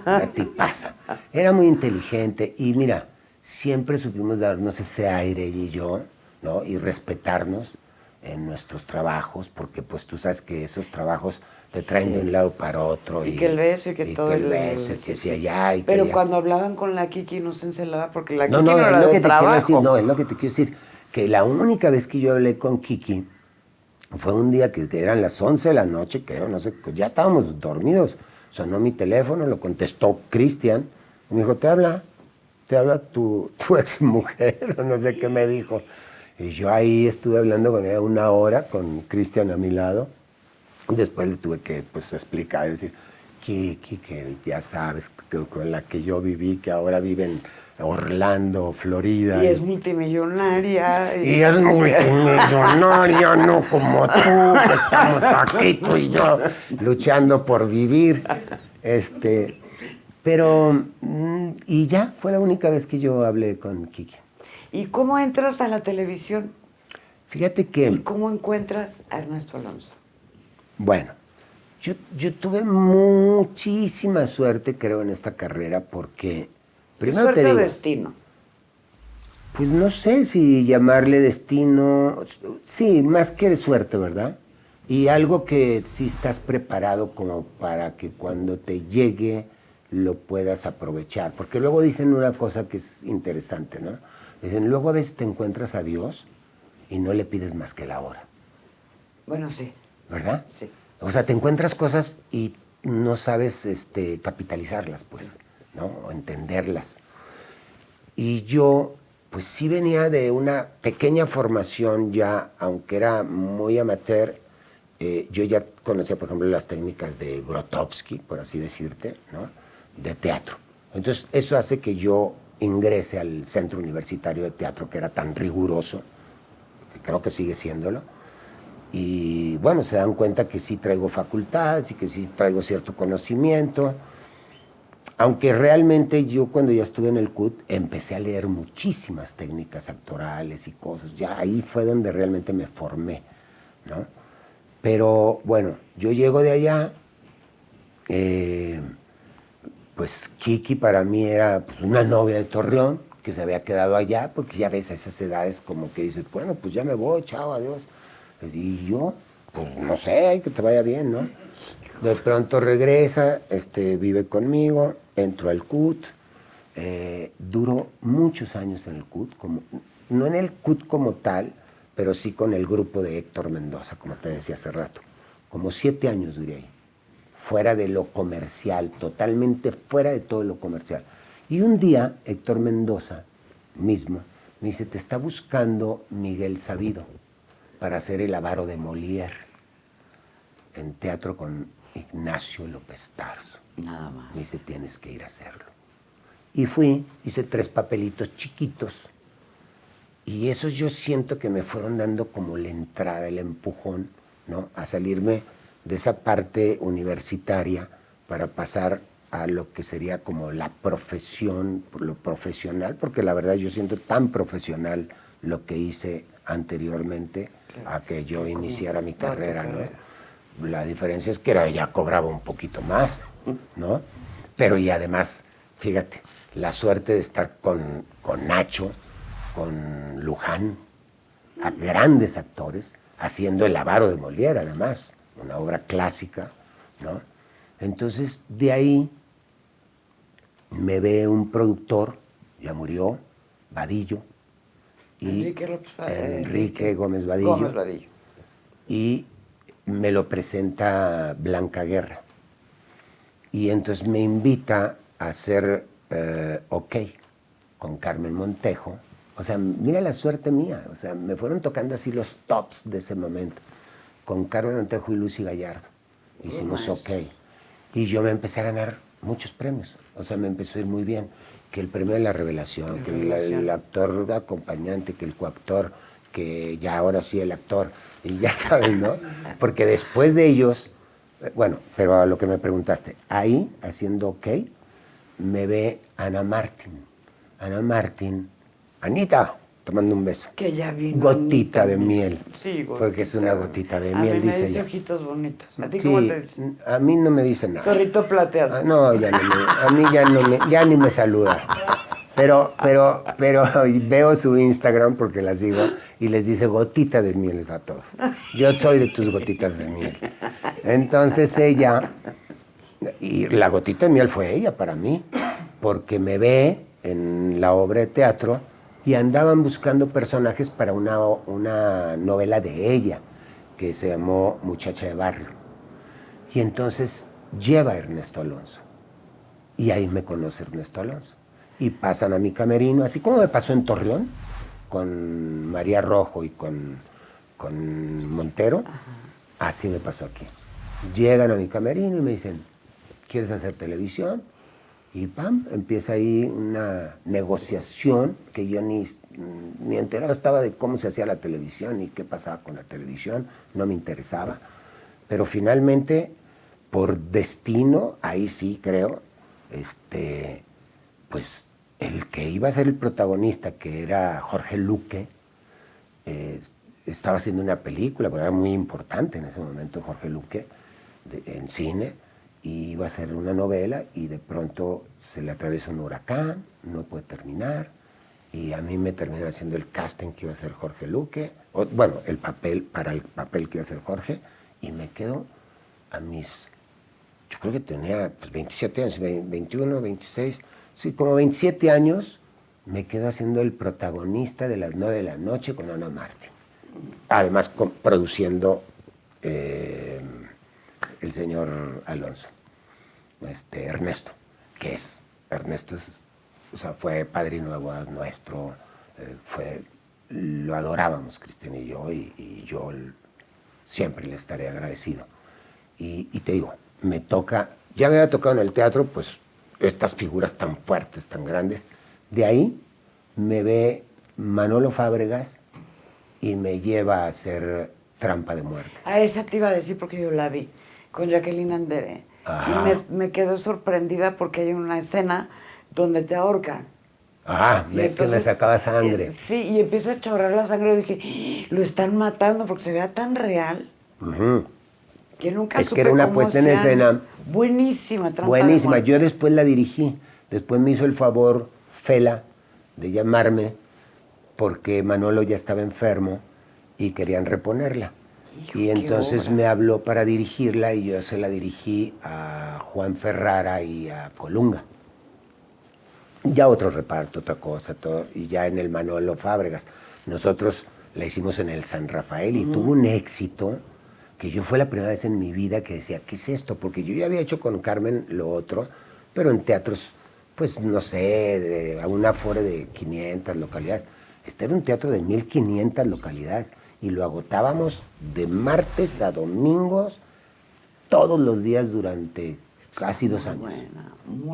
Speaker 1: una tipaza. Era muy inteligente y mira, siempre supimos darnos ese aire y yo ¿no? Y respetarnos en nuestros trabajos, porque pues tú sabes que esos trabajos te traen de un lado para otro.
Speaker 2: Y, que el beso y que todo.
Speaker 1: el beso, y que si allá. Y
Speaker 2: Pero
Speaker 1: que
Speaker 2: cuando hablaban con la Kiki no se encelaba porque la Kiki
Speaker 1: no,
Speaker 2: no,
Speaker 1: era
Speaker 2: lo
Speaker 1: que
Speaker 2: trabajo.
Speaker 1: Te decir, no, es lo que te quiero decir. Que la única vez que yo hablé con Kiki fue un día que eran las 11 de la noche, creo, no sé, ya estábamos dormidos. Sonó mi teléfono, lo contestó Cristian. Me dijo, te habla, te habla tu, tu ex mujer, no sé qué me dijo. Y yo ahí estuve hablando con ella una hora, con Cristian a mi lado. Después le tuve que pues, explicar, decir, Kiki, que ya sabes, con la que yo viví, que ahora vive en Orlando, Florida.
Speaker 2: Y, es multimillonaria.
Speaker 1: Y... es multimillonaria, no como tú, que estamos aquí, tú y yo, luchando por vivir. Este, pero, mm, y ya, fue la única vez que yo hablé con Kiki.
Speaker 2: ¿Y cómo entras a la televisión?
Speaker 1: Fíjate que...
Speaker 2: ¿Y cómo encuentras a Ernesto Alonso?
Speaker 1: Bueno, yo, yo tuve muchísima suerte, creo, en esta carrera porque...
Speaker 2: Primero ¿Suerte te destino?
Speaker 1: Pues no sé si llamarle destino... Sí, más que suerte, ¿verdad? Y algo que sí estás preparado como para que cuando te llegue lo puedas aprovechar. Porque luego dicen una cosa que es interesante, ¿no? Dicen, luego a veces te encuentras a Dios y no le pides más que la hora.
Speaker 2: Bueno, sí.
Speaker 1: ¿Verdad?
Speaker 2: Sí.
Speaker 1: O sea, te encuentras cosas y no sabes este, capitalizarlas, pues, ¿no? O entenderlas. Y yo, pues sí venía de una pequeña formación ya, aunque era muy amateur, eh, yo ya conocía, por ejemplo, las técnicas de Grotowski, por así decirte, ¿no? De teatro. Entonces, eso hace que yo ingrese al Centro Universitario de Teatro, que era tan riguroso, que creo que sigue siéndolo. Y bueno, se dan cuenta que sí traigo facultades y que sí traigo cierto conocimiento. Aunque realmente yo cuando ya estuve en el CUT empecé a leer muchísimas técnicas actorales y cosas. Ya ahí fue donde realmente me formé, ¿no? Pero bueno, yo llego de allá, eh, pues Kiki para mí era pues, una novia de Torreón que se había quedado allá, porque ya ves a esas edades como que dices, bueno, pues ya me voy, chao, adiós. Y yo, pues no sé, que te vaya bien, ¿no? De pronto regresa, este, vive conmigo, entro al CUT, eh, duró muchos años en el CUT, como, no en el CUT como tal, pero sí con el grupo de Héctor Mendoza, como te decía hace rato. Como siete años duré ahí, fuera de lo comercial, totalmente fuera de todo lo comercial. Y un día Héctor Mendoza mismo me dice, te está buscando Miguel Sabido para hacer el avaro de Molière en teatro con Ignacio López Tarso.
Speaker 2: Nada más.
Speaker 1: Me dice, tienes que ir a hacerlo. Y fui, hice tres papelitos chiquitos. Y esos yo siento que me fueron dando como la entrada, el empujón, ¿no? A salirme de esa parte universitaria para pasar a lo que sería como la profesión, lo profesional, porque la verdad yo siento tan profesional lo que hice anteriormente a que yo iniciara mi carrera, ¿no? La diferencia es que era, ya cobraba un poquito más, ¿no? Pero y además, fíjate, la suerte de estar con, con Nacho, con Luján, a grandes actores, haciendo El avaro de Molière, además, una obra clásica, ¿no? Entonces, de ahí me ve un productor, ya murió, Vadillo, y
Speaker 2: Enrique,
Speaker 1: Enrique Gómez Vadillo,
Speaker 2: Gómez Vadillo.
Speaker 1: y me lo presenta Blanca Guerra. Y entonces me invita a hacer eh, OK con Carmen Montejo. O sea, mira la suerte mía. O sea, me fueron tocando así los tops de ese momento. Con Carmen Montejo y Lucy Gallardo. Hicimos OK. Y yo me empecé a ganar muchos premios. O sea, me empezó a ir muy bien. Que el premio de la revelación, que el, el actor acompañante, que el coactor, que ya ahora sí el actor. Y ya saben, ¿no? Porque después de ellos, eh, bueno, pero a lo que me preguntaste, ahí, haciendo OK, me ve Ana Martín. Ana Martín, Anita, tomando un beso.
Speaker 2: Que ya vino.
Speaker 1: Gotita de miel.
Speaker 2: Sí, gotita.
Speaker 1: Porque es una gotita de
Speaker 2: A
Speaker 1: miel,
Speaker 2: mí me
Speaker 1: dice
Speaker 2: dice
Speaker 1: ella.
Speaker 2: ojitos bonitos. ¿A ti
Speaker 1: Sí,
Speaker 2: cómo te dice?
Speaker 1: a mí no me dice nada.
Speaker 2: Zorrito plateado.
Speaker 1: Ah, no, ya no me- a mí ya, no me, ya ni me saluda. Pero, pero, pero veo su Instagram porque la sigo y les dice gotita de miel a todos. Yo soy de tus gotitas de miel. Entonces ella, y la gotita de miel fue ella para mí, porque me ve en la obra de teatro y andaban buscando personajes para una, una novela de ella que se llamó Muchacha de Barrio. Y entonces lleva a Ernesto Alonso. Y ahí me conoce Ernesto Alonso. Y pasan a mi camerino, así como me pasó en Torreón, con María Rojo y con, con Montero, así me pasó aquí. Llegan a mi camerino y me dicen, ¿quieres hacer televisión? Y pam, empieza ahí una negociación que yo ni, ni enterado estaba de cómo se hacía la televisión y qué pasaba con la televisión, no me interesaba. Pero finalmente, por destino, ahí sí creo, este, pues el que iba a ser el protagonista, que era Jorge Luque, eh, estaba haciendo una película, porque era muy importante en ese momento Jorge Luque, de- en cine, y iba a hacer una novela y de pronto se le atraviesa un huracán, no puede terminar, y a mí me terminan haciendo el casting que iba a hacer Jorge Luque, o, bueno, el papel, para el papel que iba a hacer Jorge, y me quedo a mis, yo creo que tenía pues, 27 años, ve- 21, 26, sí, como 27 años, me quedo haciendo el protagonista de las 9 de la noche con Ana Martín. Además, con- produciendo eh, el señor Alonso, este, Ernesto, que es, Ernesto es, o sea, fue padrino de bodas nuestro, eh, fue, lo adorábamos Cristian y yo, y, yo siempre le estaré agradecido. Y, y te digo, me toca, ya me había tocado en el teatro, pues estas figuras tan fuertes, tan grandes. De ahí me ve Manolo Fábregas y me lleva a hacer trampa de muerte.
Speaker 2: A esa te iba a decir porque yo la vi con Jacqueline Andere.
Speaker 1: Ajá.
Speaker 2: Y me, me quedó sorprendida porque hay una escena donde te ahorcan.
Speaker 1: Ah,
Speaker 2: Y
Speaker 1: que me sacaba sangre.
Speaker 2: eh, sí, y empieza a chorrar la sangre. Y dije, "¡Ah! lo están matando porque se vea tan real
Speaker 1: Ujú.
Speaker 2: que nunca
Speaker 1: Es que era una puesta en escena
Speaker 2: Buenísima, de
Speaker 1: Buenísima. Yo después la dirigí. Después me hizo el favor Fela de llamarme porque Manolo ya estaba enfermo y querían reponerla. Y entonces me habló para dirigirla y yo se la dirigí a Juan Ferrara y a Colunga. Ya otro reparto, otra cosa, todo, y ya en el Manolo Fábregas. Nosotros la hicimos en el San Rafael y tuvo un éxito que yo fue la primera vez en mi vida que decía, ¿qué es esto? Porque yo ya había hecho con Carmen lo otro, pero en teatros, pues no sé, de, a un afore de 500 localidades. Este era un teatro de 1500 localidades y lo agotábamos de martes a domingos todos los días durante casi dos años.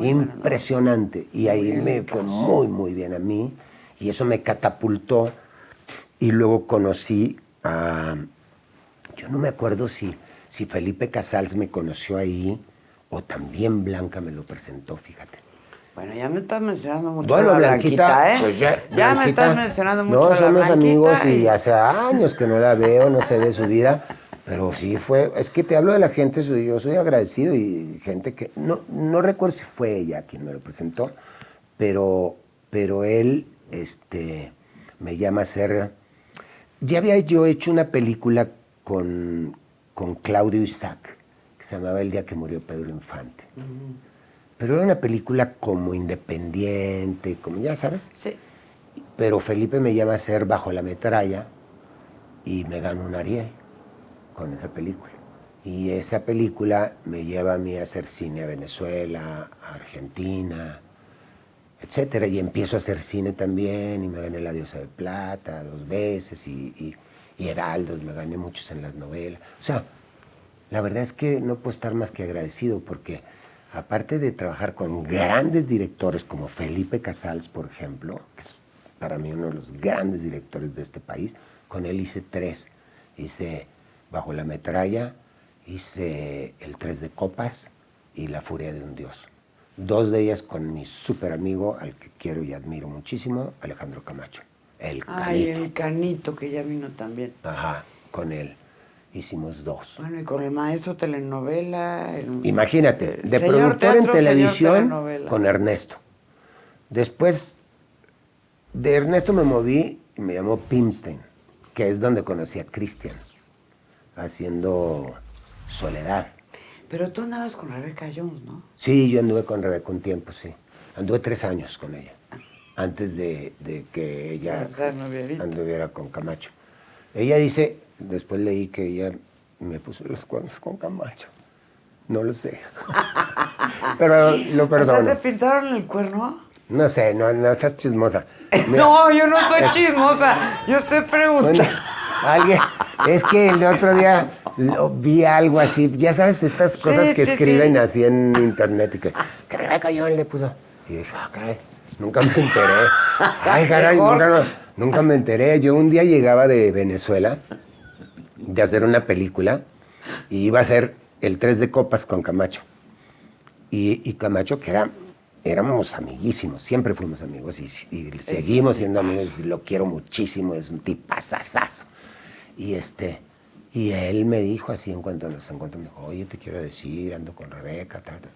Speaker 1: Impresionante. Y ahí me fue muy, muy bien a mí. Y eso me catapultó. Y luego conocí a... Yo no me acuerdo si, si Felipe Casals me conoció ahí o también Blanca me lo presentó, fíjate.
Speaker 2: Bueno, ya me estás mencionando mucho bueno, la Blanquita, ¿eh? Pues ya, me estás mencionando mucho
Speaker 1: No, somos amigos
Speaker 2: y...
Speaker 1: y hace años que no la veo, no sé de su vida. Pero sí fue, es que te hablo de la gente, yo soy agradecido y gente que, no, no recuerdo si fue ella quien me lo presentó, pero, pero él este, me llama a ser, ya había yo hecho una película con, con Claudio Isaac, que se llamaba El día que murió Pedro Infante. Pero era una película como independiente, como ya sabes.
Speaker 2: Sí.
Speaker 1: Pero Felipe me llama a ser Bajo la Metralla y me gano un Ariel con esa película. Y esa película me lleva a mí a hacer cine a Venezuela, a Argentina, etcétera. Y empiezo a hacer cine también y me gané La Diosa de Plata dos veces y, y, Heraldos, me gané muchos en las novelas. O sea, la verdad es que no puedo estar más que agradecido porque aparte de trabajar con grandes directores como Felipe Casals, por ejemplo, que es para mí uno de los grandes directores de este país, con él hice tres. Hice Bajo la metralla hice El Tres de Copas y La Furia de un Dios. Dos de ellas con mi súper amigo, al que quiero y admiro muchísimo, Alejandro Camacho. El
Speaker 2: Ay, el canito que ya vino también.
Speaker 1: Ajá, con él hicimos dos.
Speaker 2: Bueno, y con el maestro telenovela.
Speaker 1: Imagínate, de productor en televisión con Ernesto. Después de Ernesto me moví y me llamó Pimstein, que es donde conocí a Cristian haciendo Soledad.
Speaker 2: Pero tú andabas con Rebeca Jones, ¿no?
Speaker 1: Sí, yo anduve con Rebeca un tiempo, sí. Anduve tres años con ella, antes de, que ella anduviera con Camacho. Ella dice, después leí que ella me puso los cuernos con Camacho. No lo sé. Pero lo perdono.
Speaker 2: ¿te pintaron el cuerno?
Speaker 1: No sé, no, no seas chismosa.
Speaker 2: no, yo no soy chismosa. Yo estoy preguntando.
Speaker 1: alguien, es que el otro día lo, vi algo así, ya sabes, estas cosas que escriben así en internet y que, que Rebeca le puso. Y dije, ah, caray, nunca me enteré. Ay, caray, nunca, nunca me enteré. Yo un día llegaba de Venezuela de hacer una película y iba a hacer el Tres de Copas con Camacho. Y, Camacho, que era, éramos amiguísimos, siempre fuimos amigos y, seguimos siendo amigos, lo quiero muchísimo, es un tipazazazo. Y este, y él me dijo así en cuanto nos encontramos, me dijo, oye, te quiero decir, ando con Rebeca, tal, tal.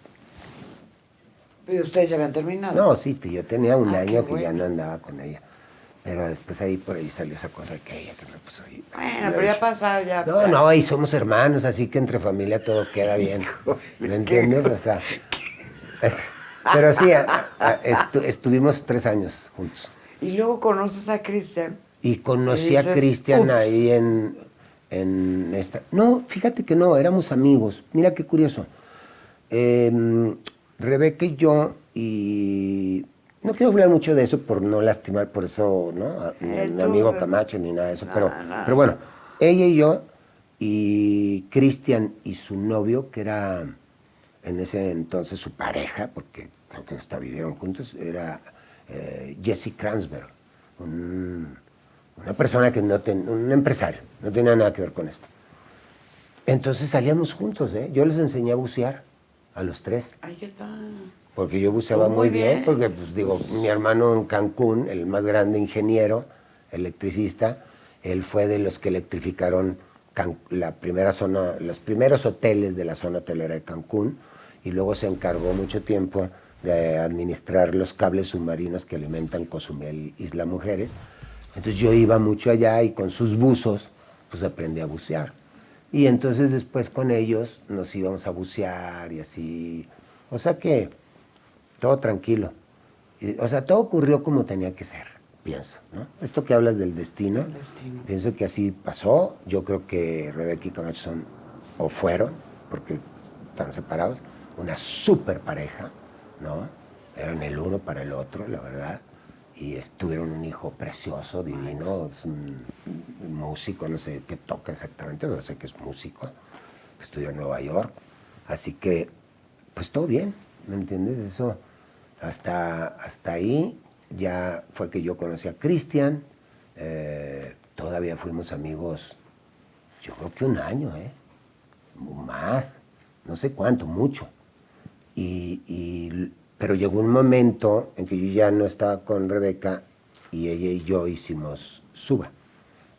Speaker 2: ¿Y ustedes ya habían terminado?
Speaker 1: No, sí, yo tenía un ah, año que ya no andaba con ella. Pero después ahí por ahí salió esa cosa de que ella que me puso ahí.
Speaker 2: Bueno, pero ya pasado ya.
Speaker 1: No, no, y somos hermanos, así que entre familia todo queda bien. ¿Me entiendes? O sea. Pero sí, estuvimos tres años juntos.
Speaker 2: Y luego conoces a Cristian.
Speaker 1: Y conocí a Cristian ahí en, en esta... No, fíjate que no, éramos amigos. Mira qué curioso. Em, Rebeca y yo, y no quiero hablar mucho de eso por no lastimar, por eso, ¿no? mi, amigo Camacho ni nada de eso, pero, pero bueno, ella y yo, y Cristian y su novio, que era en ese entonces su pareja, porque creo que hasta vivieron juntos, era eh, Jesse Kransberg, un una persona que no tenía, un empresario, no tenía nada que ver con esto. Entonces salíamos juntos, ¿eh? Yo les enseñé a bucear a los tres.
Speaker 2: Ahí está.
Speaker 1: Porque yo buceaba muy, bien, porque, pues digo, mi hermano en Cancún, el más grande ingeniero, electricista, él fue de los que electrificaron la primera zona, los primeros hoteles de la zona hotelera de Cancún, y luego se encargó mucho tiempo de administrar los cables submarinos que alimentan Cozumel, Isla Mujeres, entonces yo iba mucho allá y con sus buzos, pues aprendí a bucear. Y entonces después con ellos nos íbamos a bucear y así. O sea que todo tranquilo. o sea, todo ocurrió como tenía que ser, pienso. ¿no? Esto que hablas del destino, pienso que así pasó. Yo creo que Rebeca y Camacho son, o fueron, porque están separados, una super pareja, ¿no? Eran el uno para el otro, la verdad y tuvieron un hijo precioso, divino, es un, músico, no sé qué toca exactamente, pero sé que es músico, que estudió en Nueva York. Así que, pues todo bien, ¿me entiendes? Eso, hasta, hasta ahí ya fue que yo conocí a Cristian, eh, todavía fuimos amigos, yo creo que un año, ¿eh? Más, no sé cuánto, mucho. y pero llegó un momento en que yo ya no estaba con Rebeca y ella y yo hicimos Suba,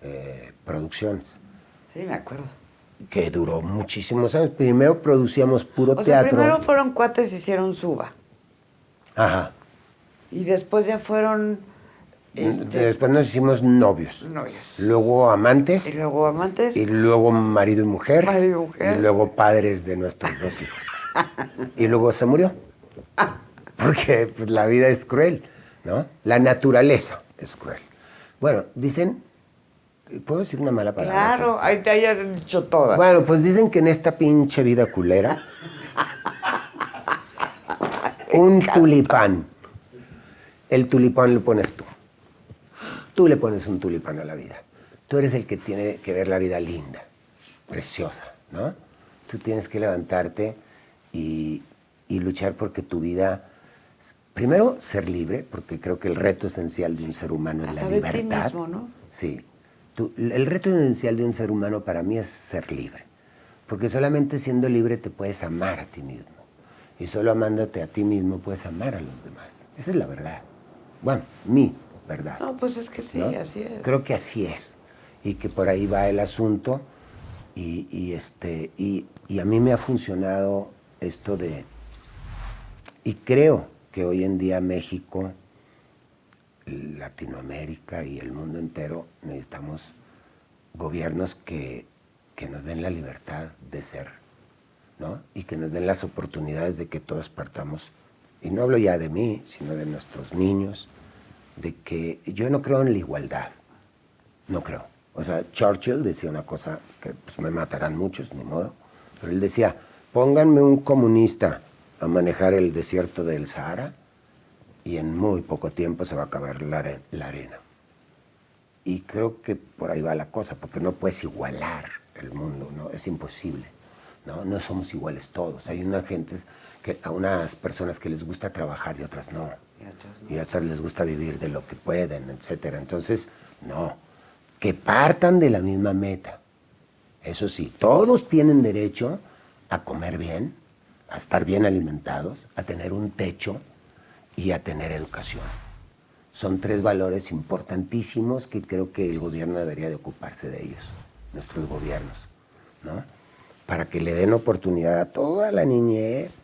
Speaker 1: eh, producciones.
Speaker 2: Sí, me acuerdo.
Speaker 1: Que duró muchísimos años. Primero producíamos puro o teatro.
Speaker 2: primero fueron cuates y hicieron Suba.
Speaker 1: Ajá.
Speaker 2: Y después ya fueron...
Speaker 1: Este, después nos hicimos novios.
Speaker 2: Novios.
Speaker 1: Luego amantes.
Speaker 2: Y luego amantes.
Speaker 1: Y luego marido y mujer.
Speaker 2: Marido y mujer.
Speaker 1: Y luego padres de nuestros dos hijos. y luego se murió. porque pues, la vida es cruel, ¿no? La naturaleza es cruel. Bueno, dicen, ¿puedo decir una mala palabra?
Speaker 2: Claro, ahí te hayas dicho todas.
Speaker 1: Bueno, pues dicen que en esta pinche vida culera, un tulipán, el tulipán lo pones tú. Tú le pones un tulipán a la vida. Tú eres el que tiene que ver la vida linda, preciosa, ¿no? Tú tienes que levantarte y, y luchar porque tu vida primero, ser libre, porque creo que el reto esencial de un ser humano es la libertad. De ti
Speaker 2: mismo, ¿no?
Speaker 1: Sí. el reto esencial de un ser humano para mí es ser libre. Porque solamente siendo libre te puedes amar a ti mismo. Y solo amándote a ti mismo puedes amar a los demás. Esa es la verdad. Bueno, mi verdad.
Speaker 2: No, pues es que sí, así es.
Speaker 1: Creo que así es. Y que por ahí va el asunto. Y, este, y, y a mí me ha funcionado esto de... Y creo que hoy en día México, Latinoamérica y el mundo entero necesitamos gobiernos que, nos den la libertad de ser, ¿no? Y que nos den las oportunidades de que todos partamos. Y no hablo ya de mí, sino de nuestros niños, de que yo no creo en la igualdad, no creo. O sea, Churchill decía una cosa que pues, me matarán muchos, ni modo, pero él decía, pónganme un comunista a manejar el desierto del Sahara y en muy poco tiempo se va a acabar la, arena. Y creo que por ahí va la cosa, porque no puedes igualar el mundo, ¿no? Es imposible, ¿no? No somos iguales todos. Hay una gente, que, a unas personas que les gusta trabajar y otras no. Y a otras les gusta vivir de lo que pueden, etc. Entonces, no. Que partan de la misma meta. Eso sí, todos tienen derecho a comer bien, a estar bien alimentados, a tener un techo y a tener educación. Son tres valores importantísimos que creo que el gobierno debería de ocuparse de ellos, nuestros gobiernos, ¿no? Para que le den oportunidad a toda la niñez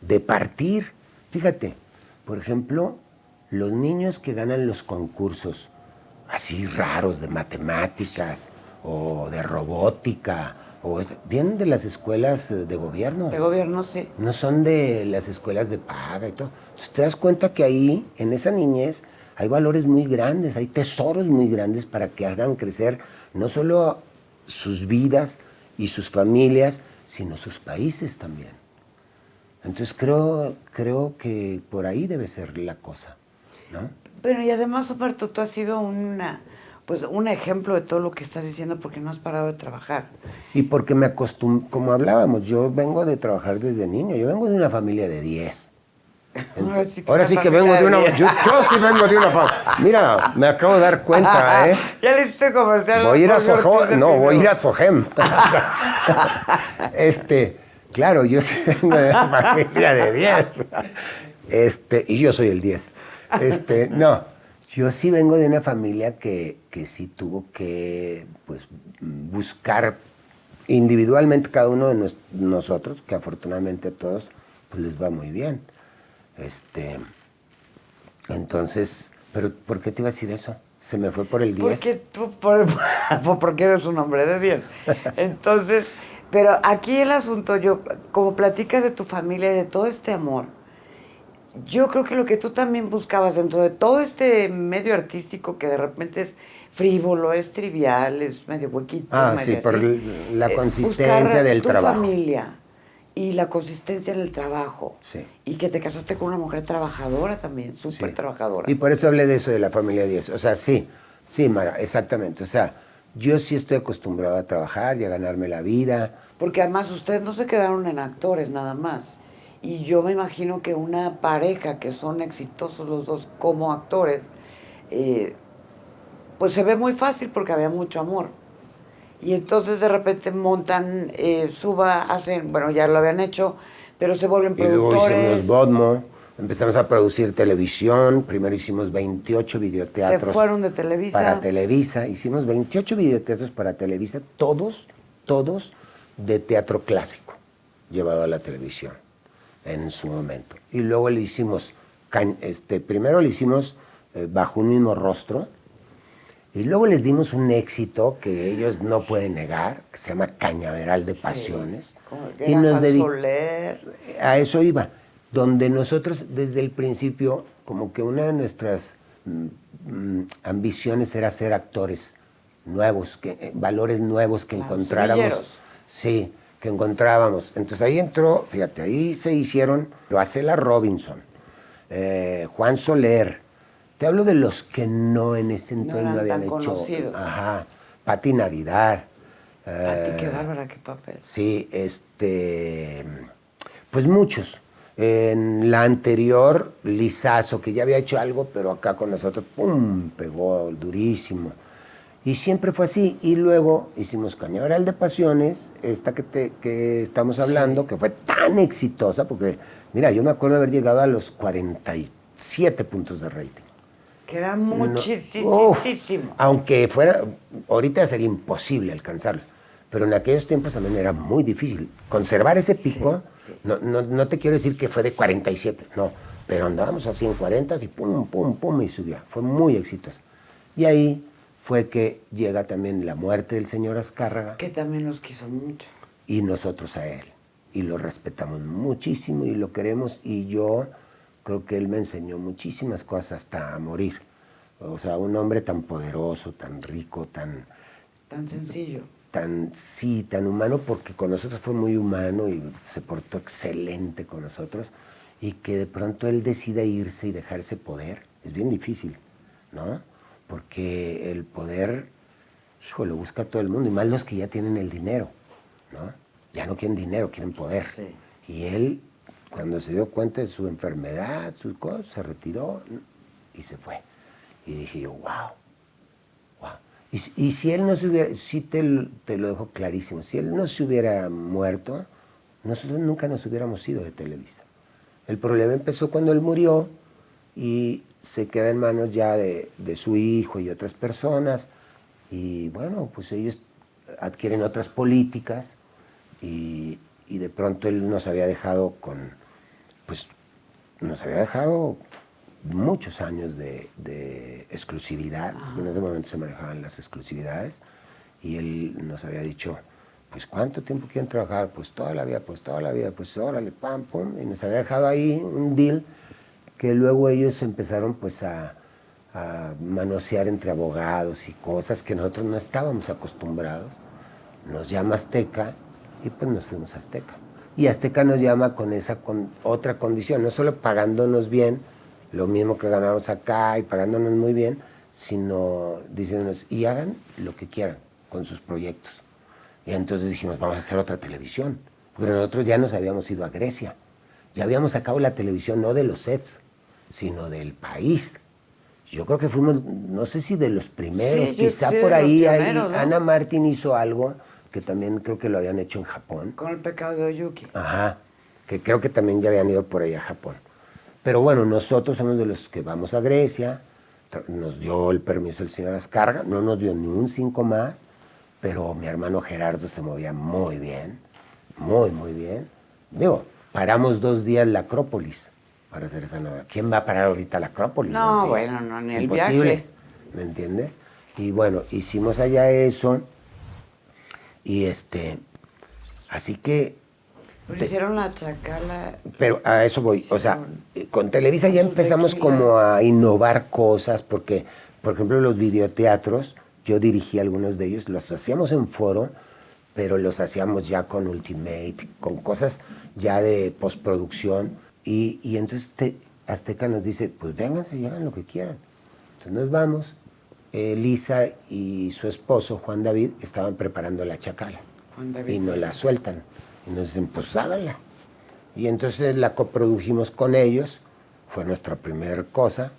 Speaker 1: de partir. Fíjate, por ejemplo, los niños que ganan los concursos así raros de matemáticas o de robótica vienen de las escuelas eh, de gobierno.
Speaker 2: De gobierno, sí.
Speaker 1: No son de las escuelas de paga y todo. Entonces te das cuenta que ahí, en esa niñez, hay valores muy grandes, hay tesoros muy grandes para que hagan crecer no solo sus vidas y sus familias, sino sus países también. Entonces creo, creo que por ahí debe ser la cosa, ¿no?
Speaker 2: Pero y además, Roberto, tú has sido una pues un ejemplo de todo lo que estás diciendo porque no has parado de trabajar.
Speaker 1: Y porque me acostumbré, como hablábamos, yo vengo de trabajar desde niño, yo vengo de una familia de 10. ahora sí que, vengo de una... Yo, sí vengo de una familia... Mira, me acabo de dar cuenta, ¿eh?
Speaker 2: Ya le hice comercial.
Speaker 1: Voy a ir a Sohem. No, voy a ir a Sohem. este, claro, yo sí vengo de una familia de 10. Este, y yo soy el 10. Este, no, yo sí vengo de una familia que, sí tuvo que pues, buscar individualmente cada uno de nosotros, que afortunadamente a todos pues, les va muy bien. Este, entonces, ¿pero por qué te iba a decir eso? Se me fue por el 10.
Speaker 2: Porque tú, por, porque eres un hombre de bien. Entonces, pero aquí el asunto, yo, como platicas de tu familia y de todo este amor, yo creo que lo que tú también buscabas dentro de todo este medio artístico que de repente es frívolo, es trivial, es medio huequito.
Speaker 1: Ah, sí, por la eh, consistencia del
Speaker 2: tu
Speaker 1: trabajo.
Speaker 2: familia y la consistencia en el trabajo.
Speaker 1: Sí.
Speaker 2: Y que te casaste con una mujer trabajadora también, súper trabajadora.
Speaker 1: Y por eso hablé de eso, de la familia 10. O sea, sí, sí, Mara, exactamente. O sea, yo sí estoy acostumbrado a trabajar y a ganarme la vida.
Speaker 2: Porque además ustedes no se quedaron en actores nada más. Y yo me imagino que una pareja que son exitosos los dos como actores, eh, pues se ve muy fácil porque había mucho amor. Y entonces de repente montan, eh, suba, hacen, bueno, ya lo habían hecho, pero se vuelven productores.
Speaker 1: Y luego hicimos Bodmo, empezamos a producir televisión, primero hicimos 28 videoteatros.
Speaker 2: Se fueron de Televisa.
Speaker 1: Para Televisa, hicimos 28 videoteatros para Televisa, todos, todos de teatro clásico, llevado a la televisión en su momento. Y luego le hicimos, este, primero le hicimos eh, Bajo un mismo rostro, y luego les dimos un éxito que ellos no pueden negar, que se llama Cañaveral de Pasiones.
Speaker 2: y nos
Speaker 1: A eso iba, donde nosotros desde el principio, como que una de nuestras mm, ambiciones era ser actores nuevos, que, eh, valores nuevos que encontráramos. Sí, que encontrábamos. Entonces ahí entró, fíjate, ahí se hicieron Roacela Robinson, eh, Juan Soler, te hablo de los que no en ese entonces no, habían hecho. Ajá. Pati Navidad.
Speaker 2: Pati, qué eh, bárbara, qué papel.
Speaker 1: Sí, este. Pues muchos. En la anterior, Lizazo, que ya había hecho algo, pero acá con nosotros, ¡pum! pegó durísimo. Y siempre fue así. Y luego hicimos Cañaveral de Pasiones, esta que, te, que estamos hablando, que fue tan exitosa, porque, mira, yo me acuerdo de haber llegado a los 47 puntos de rating.
Speaker 2: Que era muchísimo.
Speaker 1: aunque fuera, ahorita sería imposible alcanzarlo, pero en aquellos tiempos también era muy difícil. Conservar ese pico, No, no, te quiero decir que fue de 47, no, pero andábamos así en 40 y pum, pum, pum, y subía. Fue muy exitoso. Y ahí fue que llega también la muerte del señor Azcárraga.
Speaker 2: Que también nos quiso mucho.
Speaker 1: Y nosotros a él. Y lo respetamos muchísimo y lo queremos. Y yo creo que él me enseñó muchísimas cosas hasta a morir. O sea, un hombre tan poderoso, tan rico, tan...
Speaker 2: Tan sencillo.
Speaker 1: Tan, sí, tan humano, porque con nosotros fue muy humano y se portó excelente con nosotros. Y que de pronto él decida irse y dejar ese poder, es bien difícil, ¿no? Porque el poder, hijo, lo busca todo el mundo, y más los que ya tienen el dinero, ¿no? Ya no quieren dinero, quieren poder. Y él cuando se dio cuenta de su enfermedad, sus cosas, se retiró y se fue. Y dije yo, wow, wow. Y, si él no se hubiera, sí te, lo dejo clarísimo, si él no se hubiera muerto, nosotros nunca nos hubiéramos ido de Televisa. El problema empezó cuando él murió y se queda en manos ya de, su hijo y otras personas. Y bueno, pues ellos adquieren otras políticas y de pronto él nos había dejado con pues nos había dejado muchos años de, exclusividad, en ese momento se manejaban las exclusividades, y él nos había dicho, pues ¿cuánto tiempo quieren trabajar? Pues toda la vida, pues toda la vida, pues órale, pam, pum, y nos había dejado ahí un deal que luego ellos empezaron pues a, a manosear entre abogados y cosas que nosotros no estábamos acostumbrados. Nos llama Azteca y pues nos fuimos a Azteca. Y Azteca nos llama con esa con otra condición, no solo pagándonos bien, lo mismo que ganamos acá y pagándonos muy bien, sino diciéndonos, y hagan lo que quieran con sus proyectos. Y entonces dijimos, vamos a hacer otra televisión. Porque nosotros ya nos habíamos ido a Grecia. Ya habíamos sacado la televisión no de los sets, sino del país. Yo creo que fuimos, no sé si de los primeros, quizá por ahí, Ana Martín hizo algo que también creo que lo habían hecho en Japón.
Speaker 2: Con el pecado de Oyuki.
Speaker 1: Ajá, que creo que también ya habían ido por ahí a Japón. Pero bueno, nosotros somos de los que vamos a Grecia, nos dio el permiso el señor Ascarga, no nos dio ni un cinco más, pero mi hermano Gerardo se movía muy bien, muy, muy bien. Digo, paramos dos días la Acrópolis para hacer esa nueva. ¿Quién va a parar ahorita la Acrópolis?
Speaker 2: No, bueno, no, ni el viaje.
Speaker 1: ¿me entiendes? Y bueno, hicimos allá eso y este, así que...
Speaker 2: Pero hicieron la chacala.
Speaker 1: Pero a eso voy, o sea, con Televisa ya empezamos como a innovar cosas porque, por ejemplo, los videoteatros, yo dirigí algunos de ellos, los hacíamos en foro, pero los hacíamos ya con Ultimate, con cosas ya de postproducción. Y, y entonces Azteca nos dice, pues vénganse y hagan lo que quieran. Entonces nos vamos. Elisa y su esposo, Juan David, estaban preparando la chacala. Y nos la sueltan. Y nos dicen, pues háganla. Y entonces la coprodujimos con ellos. Fue nuestra primera cosa.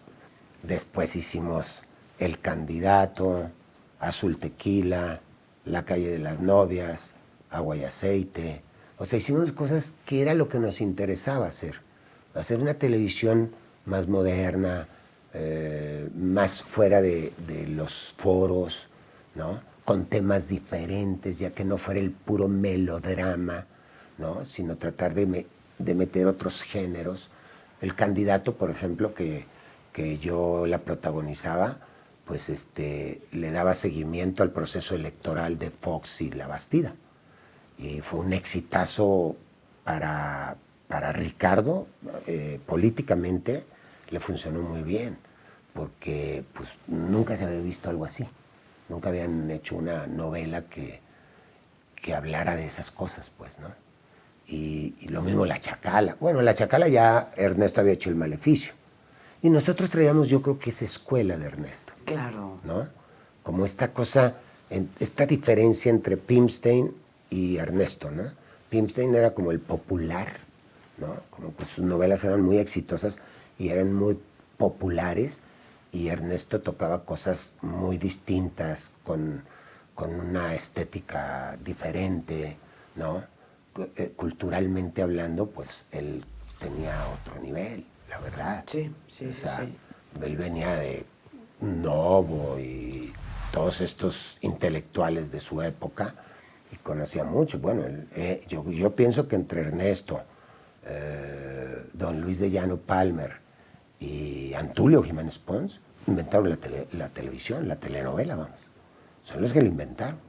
Speaker 1: Después hicimos El Candidato, Azul Tequila, La Calle de las Novias, Agua y Aceite. O sea, hicimos cosas que era lo que nos interesaba hacer. Hacer una televisión más moderna, eh, más fuera de, los foros, ¿no? con temas diferentes, ya que no fuera el puro melodrama, ¿no? sino tratar de, meter otros géneros. El candidato, por ejemplo, que, que yo la protagonizaba, pues este, le daba seguimiento al proceso electoral de Fox y La Bastida. Y fue un exitazo para, para Ricardo, eh, políticamente le funcionó muy bien porque pues, nunca se había visto algo así. Nunca habían hecho una novela que, que hablara de esas cosas, pues, ¿no? Y, lo mismo La Chacala. Bueno, La Chacala ya Ernesto había hecho el maleficio. Y nosotros traíamos, yo creo que esa escuela de Ernesto.
Speaker 2: Claro.
Speaker 1: ¿No? Como esta cosa, esta diferencia entre Pimstein y Ernesto, ¿no? Pimstein era como el popular, ¿no? Como que sus novelas eran muy exitosas y eran muy populares y Ernesto tocaba cosas muy distintas, con, una estética diferente, ¿no? Eh, culturalmente hablando, pues él tenía otro nivel, la verdad.
Speaker 2: Sí, sí, sí.
Speaker 1: Él venía de Novo y todos estos intelectuales de su época y conocía mucho. Bueno, eh, yo, yo, pienso que entre Ernesto, eh, don Luis de Llano Palmer y Antulio Jiménez Pons, inventaron la, televisión, la telenovela, vamos. Son los que la inventaron.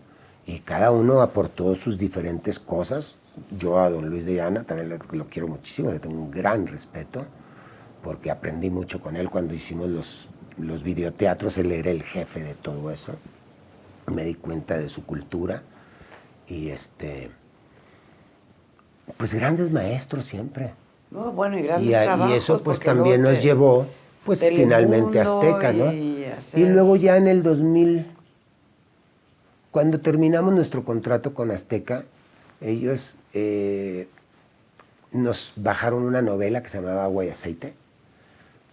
Speaker 1: Y cada uno aportó sus diferentes cosas. Yo a don Luis de Llana también lo, quiero muchísimo, le tengo un gran respeto, porque aprendí mucho con él cuando hicimos los, los videoteatros, él era el jefe de todo eso. Me di cuenta de su cultura y este pues grandes maestros siempre.
Speaker 2: bueno, y grandes y,
Speaker 1: y eso pues también nos llevó pues finalmente Azteca, ¿no? Y, luego ya en el 2000, cuando terminamos nuestro contrato con Azteca, ellos eh, nos bajaron una novela que se llamaba Agua y Aceite,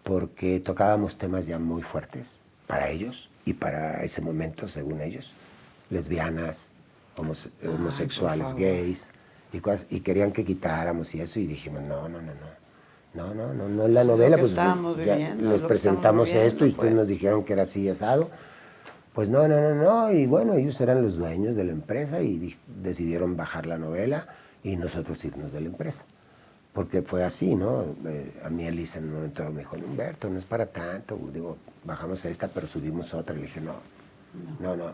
Speaker 1: porque tocábamos temas ya muy fuertes para ellos y para ese momento, según ellos, lesbianas, homosexuales, gays, y, cosas, y querían que quitáramos y eso, y dijimos, no, no, no, no no, no, no, no es la novela, pues, pues ya les presentamos esto y ustedes pues. nos dijeron que era así asado. Pues no, no, no, no, y bueno, ellos eran los dueños de la empresa y decidieron bajar la novela y nosotros irnos de la empresa. Porque fue así, ¿no? Eh, a mí Elisa en un momento me dijo, Humberto, no es para tanto. Digo, bajamos esta, pero subimos otra. Le dije, no, no, no.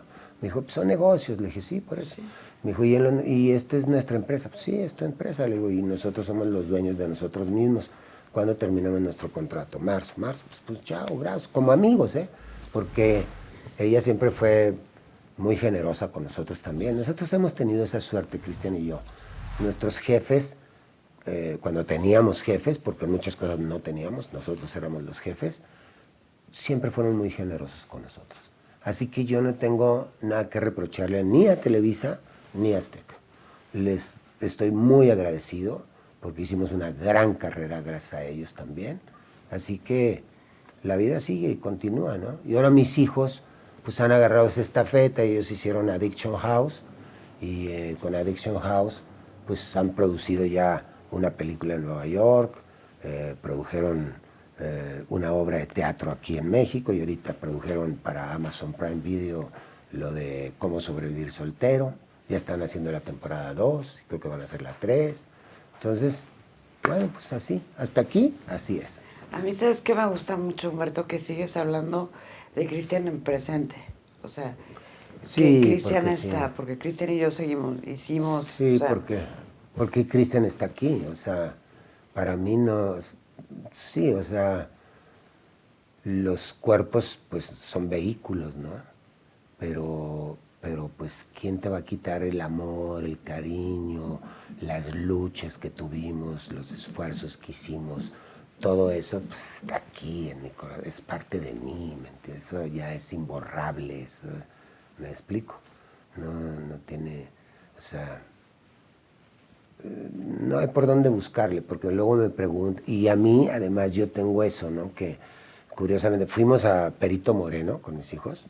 Speaker 1: Me dijo, pues son negocios. Le dije, sí, por eso. Me dijo, ¿Y, ¿y esta es nuestra empresa? Pues sí, es tu empresa. Le digo, y nosotros somos los dueños de nosotros mismos. ¿Cuándo terminamos nuestro contrato? Marzo, marzo, pues, pues chao, gracias, como amigos, ¿eh? Porque ella siempre fue muy generosa con nosotros también. Nosotros hemos tenido esa suerte, Cristian y yo. Nuestros jefes, eh, cuando teníamos jefes, porque muchas cosas no teníamos, nosotros éramos los jefes, siempre fueron muy generosos con nosotros. Así que yo no tengo nada que reprocharle ni a Televisa ni a Azteca. Les estoy muy agradecido porque hicimos una gran carrera gracias a ellos también. Así que la vida sigue y continúa, ¿no? Y ahora mis hijos pues han agarrado esa estafeta, ellos hicieron Addiction House y eh, con Addiction House pues han producido ya una película en Nueva York, eh, produjeron eh, una obra de teatro aquí en México y ahorita produjeron para Amazon Prime Video lo de cómo sobrevivir soltero, ya están haciendo la temporada 2, creo que van a hacer la 3. Entonces, bueno, pues así, hasta aquí, así es.
Speaker 2: A mí, ¿sabes qué me gusta mucho, Humberto? Que sigues hablando de Cristian en presente. O sea,
Speaker 1: Sí,
Speaker 2: que Cristian
Speaker 1: sí.
Speaker 2: está, porque Cristian y yo seguimos, hicimos.
Speaker 1: Sí,
Speaker 2: o sea,
Speaker 1: porque, porque Cristian está aquí, o sea, para mí no, sí, o sea, los cuerpos pues son vehículos, ¿no? Pero, pero pues, ¿quién te va a quitar el amor, el cariño, las luchas que tuvimos, los esfuerzos que hicimos? Todo eso pues, está aquí en mi corazón, es parte de mí, ¿me? Eso ya es imborrable, eso, me explico. No, no tiene, o sea, eh, no hay por dónde buscarle, porque luego me pregunto, y a mí además yo tengo eso, ¿no? Que curiosamente fuimos a Perito Moreno con mis hijos,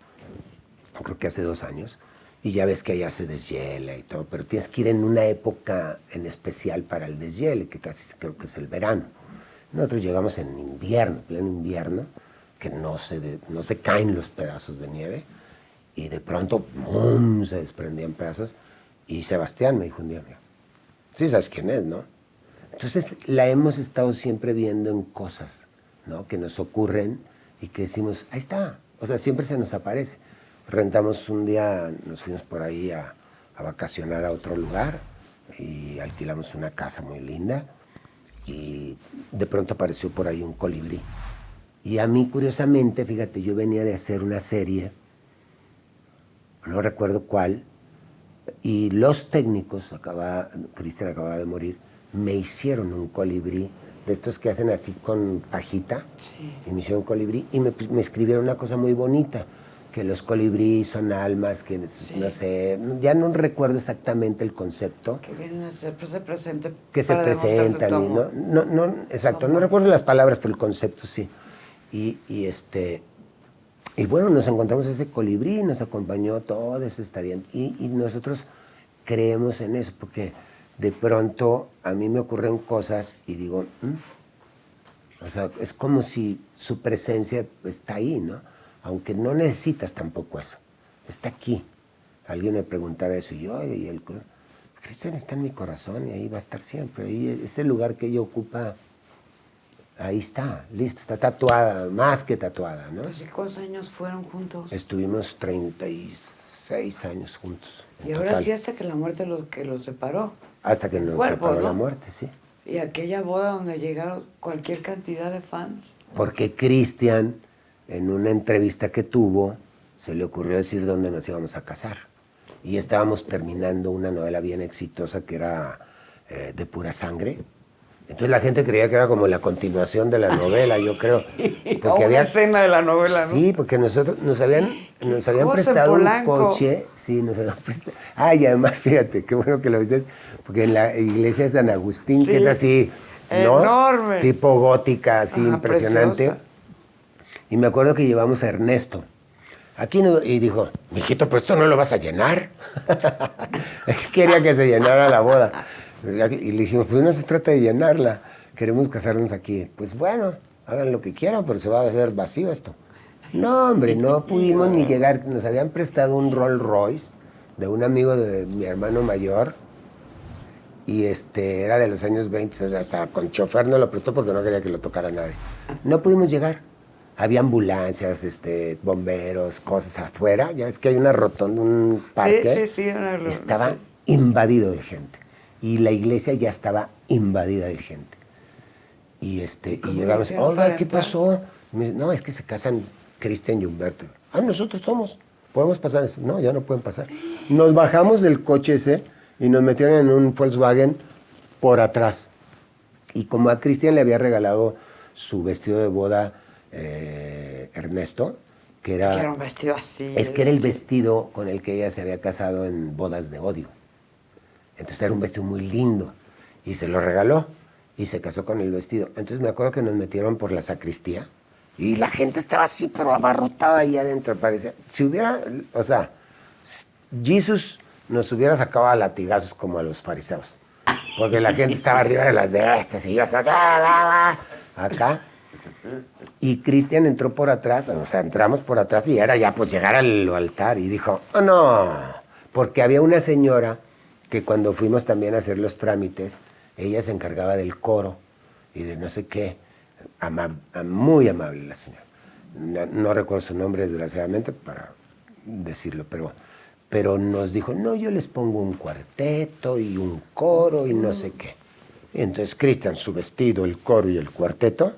Speaker 1: creo que hace dos años, y ya ves que allá se deshiela y todo, pero tienes que ir en una época en especial para el deshiele, que casi creo que es el verano. Nosotros llegamos en invierno, pleno invierno, que no se, de- no se caen los pedazos de nieve, y de pronto, ¡pum!, se desprendían pedazos, y Sebastián me dijo un día, mira, sí sabes quién es, ¿no? Entonces la hemos estado siempre viendo en cosas, ¿no? Que nos ocurren y que decimos, ahí está, o sea, siempre se nos aparece. Rentamos un día, nos fuimos por ahí a, a vacacionar a otro lugar y alquilamos una casa muy linda y de pronto apareció por ahí un colibrí. Y a mí, curiosamente, fíjate, yo venía de hacer una serie, no recuerdo cuál, y los técnicos, acaba, Cristian acababa de morir, me hicieron un colibrí, de estos que hacen así con pajita, y me hicieron un colibrí, y me, me escribieron una cosa muy bonita, que los colibrí son almas, que no sé, ya no recuerdo exactamente el concepto,
Speaker 2: Que vienen a ser, pues, se presente
Speaker 1: que se presentan y no, no, no, exacto, no recuerdo las palabras, pero el concepto sí. Y, y este, y bueno, nos encontramos ese colibrí, nos acompañó todo ese estadio y, y nosotros creemos en eso, porque de pronto a mí me ocurren cosas y digo, "Mm". o sea, es como si su presencia está ahí, ¿no? Aunque no necesitas tampoco eso, está aquí. Alguien me preguntaba eso y yo, "Oye, y el Cristian está en mi corazón y ahí va a estar siempre. Ahí, ese lugar que ella ocupa, ahí está, listo, está tatuada, más que tatuada, ¿no?
Speaker 2: Pues, ¿y ¿Cuántos años fueron juntos?
Speaker 1: Estuvimos 36 años juntos.
Speaker 2: Y ahora
Speaker 1: total.
Speaker 2: sí hasta que la muerte lo, que los separó.
Speaker 1: Hasta que nos
Speaker 2: cuerpo,
Speaker 1: separó la muerte, sí.
Speaker 2: Y aquella boda donde llegaron cualquier cantidad de fans.
Speaker 1: Porque Cristian, en una entrevista que tuvo, se le ocurrió decir dónde nos íbamos a casar. Y estábamos terminando una novela bien exitosa que era eh, De pura sangre. Entonces la gente creía que era como la continuación de la novela, yo creo.
Speaker 2: O una escena de la novela, ¿no?
Speaker 1: Sí, porque nosotros nos habían, nos habían prestado un coche. Sí, nos habían prestado. Ah, y además, fíjate, qué bueno que lo dices, porque en la iglesia de San Agustín, que
Speaker 2: Sí,
Speaker 1: es así, ¿no?
Speaker 2: enorme.
Speaker 1: Tipo gótica, así,
Speaker 2: Ajá,
Speaker 1: impresionante.
Speaker 2: preciosa.
Speaker 1: Y me acuerdo que llevamos a Ernesto. Aquí no- y dijo, mijito, pero esto no lo vas a llenar. Quería que se llenara la boda. Y le dijimos, pues no se trata de llenarla, queremos casarnos aquí. Pues bueno, hagan lo que quieran, pero se va a hacer vacío esto. No, hombre, no pudimos ni llegar. Nos habían prestado un Rolls Royce de un amigo de mi hermano mayor y este era de los años 20, o sea, hasta con chofer no lo prestó porque no quería que lo tocara nadie. No pudimos llegar. Había ambulancias, este, bomberos, cosas afuera. Ya ves que hay una rotonda, un parque.
Speaker 2: sí, sí, una-
Speaker 1: estaba invadido de gente. Y la iglesia ya estaba invadida de gente. Y, este, y
Speaker 2: ¿Cómo
Speaker 1: llegamos, oiga, ¿qué pasó? Me no, es que se casan Cristian y Humberto. Ah, nosotros somos. ¿Podemos pasar? eso? No, ya no pueden pasar. Nos bajamos del coche ese y nos metieron en un Volkswagen por atrás. Y como a Cristian le había regalado su vestido de boda eh, Ernesto, que era,
Speaker 2: Que era un vestido así.
Speaker 1: es que era el vestido con el que ella se había casado en bodas de odio. Entonces era un vestido muy lindo y se lo regaló y se casó con el vestido. Entonces me acuerdo que nos metieron por la sacristía y la gente estaba así, pero abarrotada ahí adentro, parecía. Si hubiera, o sea, Jesús nos hubiera sacado a latigazos como a los fariseos. Porque la gente estaba arriba de las de estas y acá, acá. Y Cristian entró por atrás, o sea, entramos por atrás y era ya pues llegar al altar y dijo, oh no, porque había una señora que cuando fuimos también a hacer los trámites, ella se encargaba del coro y de no sé qué, Ama- muy amable la señora. no, recuerdo su nombre desgraciadamente para decirlo, pero, pero nos dijo, no, yo les pongo un cuarteto y un coro y no sé qué. Entonces Cristian, su vestido, el coro y el cuarteto,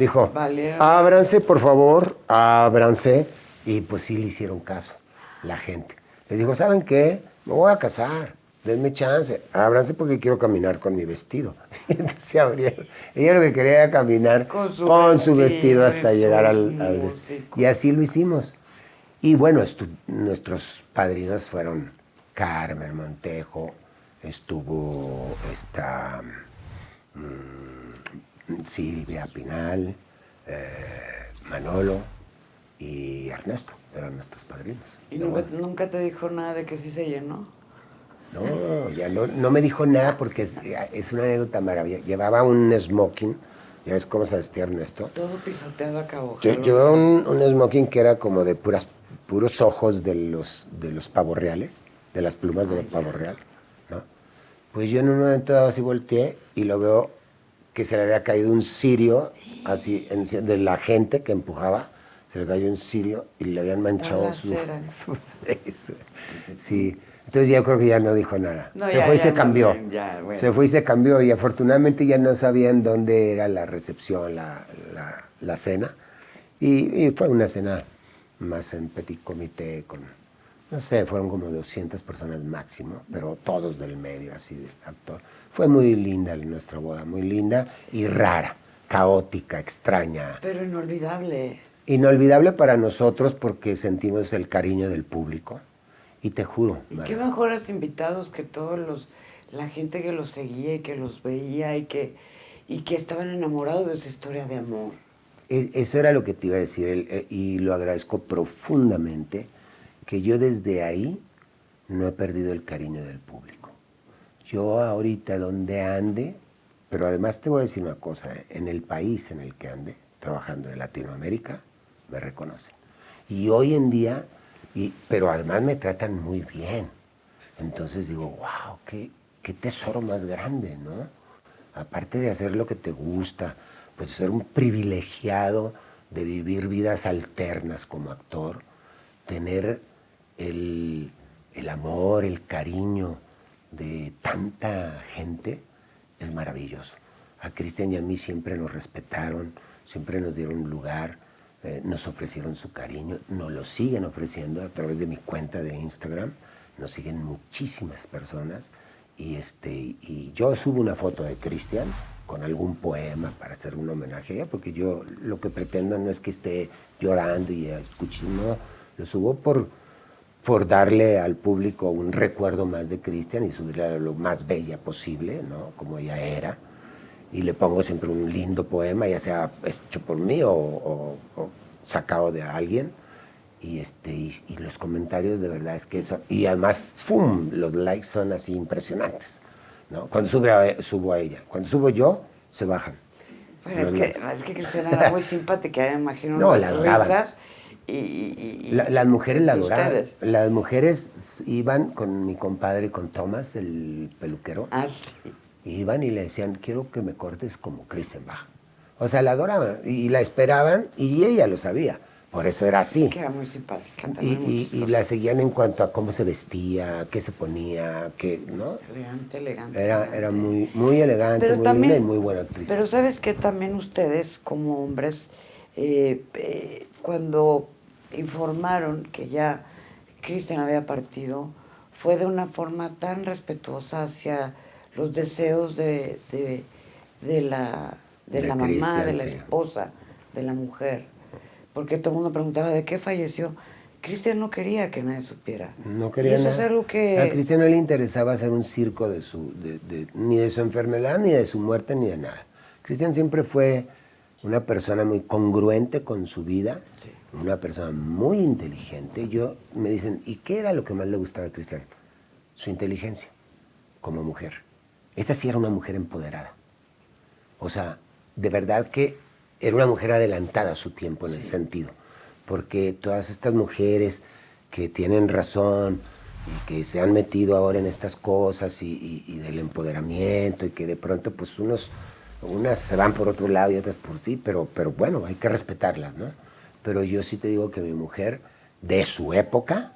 Speaker 1: dijo, ábranse por favor, ábranse. Y pues sí le hicieron caso la gente. Les dijo, ¿saben qué? Me voy a casar denme chance, ábranse porque quiero caminar con mi vestido. entonces se abrieron. Ella lo que quería era caminar con su, vestido, hasta llegar al, Y así lo hicimos. Y bueno, nuestros padrinos fueron Carmen Montejo, estuvo esta mm, Silvia Pinal, eh, Manolo y Ernesto, eran nuestros padrinos.
Speaker 2: ¿Y nunca, nunca te dijo nada de que sí se llenó?
Speaker 1: No, ya no, no me dijo nada porque es, una anécdota maravillosa. Llevaba un smoking, ya ves cómo se vestía Ernesto.
Speaker 2: Todo pisoteado acabó.
Speaker 1: llevaba un, smoking que era como de puras, puros ojos de los, de los pavos reales, de las plumas de los pavos real, ¿no? Pues yo en un momento dado así volteé y lo veo que se le había caído un cirio, así, de la gente que empujaba, se le cayó un cirio y le habían manchado su, su, Sí. Entonces yo creo que ya no dijo nada. se fue y se cambió. Se fue y se cambió y afortunadamente ya no sabían dónde era la recepción, la, la, cena. Y, fue una cena más en petit comité con, no sé, fueron como 200 personas máximo, pero todos del medio, así de actor. Fue muy linda nuestra boda, muy linda y rara, caótica, extraña.
Speaker 2: Pero inolvidable.
Speaker 1: Inolvidable para nosotros porque sentimos el cariño del público y te juro.
Speaker 2: ¿Y qué mejores invitados que todos los, la gente que los seguía y que los veía y que, y que estaban enamorados de esa historia de amor?
Speaker 1: E, eso era lo que te iba a decir eh, y lo agradezco profundamente, que yo desde ahí no he perdido el cariño del público. Yo ahorita donde ande, pero además te voy a decir una cosa, en el país en el que ande, trabajando en Latinoamérica, me reconocen. Y hoy en día pero además me tratan muy bien. Entonces digo, wow, qué, qué tesoro más grande, ¿no? Aparte de hacer lo que te gusta, pues ser un privilegiado de vivir vidas alternas como actor, tener el, el amor, el cariño de tanta gente, es maravilloso. A Cristian y a mí siempre nos respetaron, siempre nos dieron lugar eh, nos ofrecieron su cariño, nos lo siguen ofreciendo a través de mi cuenta de Instagram, nos siguen muchísimas personas y, este, y yo subo una foto de Cristian con algún poema para hacer un homenaje porque yo lo que pretendo no es que esté llorando y escuchando, lo subo por, por darle al público un recuerdo más de Cristian y subirle a lo más bella posible, ¿no? como ella era y le pongo siempre un lindo poema, ya sea hecho por mí o, sacado de alguien. Y, este, y, los comentarios de verdad es que eso, y además, ¡pum!, los likes son así impresionantes. ¿no? Cuando sube a, subo a ella, cuando subo yo, se bajan.
Speaker 2: Bueno, es que, es que, Cristina era muy simpática, me imagino.
Speaker 1: No, la adoraban. Y, las mujeres la adoraban. Las mujeres iban con mi compadre, con Thomas, el peluquero.
Speaker 2: Ah,
Speaker 1: iban y le decían, quiero que me cortes como Christian Bach. O sea, la adoraban y la esperaban y ella lo sabía. Por eso era así.
Speaker 2: Que era muy simpática.
Speaker 1: Y, y, la seguían en cuanto a cómo se vestía, qué se ponía, qué, ¿no?
Speaker 2: Elegante, elegante.
Speaker 1: Era, era muy, muy elegante, muy linda y muy buena actriz.
Speaker 2: Pero sabes que también ustedes, como hombres, eh, eh, cuando informaron que ya Cristian había partido, fue de una forma tan respetuosa hacia los deseos de, de, la, de, la mamá, de la esposa, de la mujer. Porque todo el mundo preguntaba de qué falleció. Cristian no quería que nadie supiera.
Speaker 1: No quería
Speaker 2: eso
Speaker 1: nada.
Speaker 2: Es algo que...
Speaker 1: A Cristian no le interesaba hacer un circo de su, de, ni de su enfermedad, ni de su muerte, ni de nada. Cristian siempre fue una persona muy congruente con su vida, una persona muy inteligente. Yo me dicen, ¿y qué era lo que más le gustaba a Cristian? Su inteligencia como mujer. Esta sí era una mujer empoderada. O sea, de verdad que era una mujer adelantada a su tiempo en el sentido. Porque todas estas mujeres que tienen razón y que se han metido ahora en estas cosas y, del empoderamiento y que de pronto pues unos, unas se van por otro lado y otras por sí, pero, pero bueno, hay que respetarlas, ¿no? Pero yo sí te digo que mi mujer, de su época,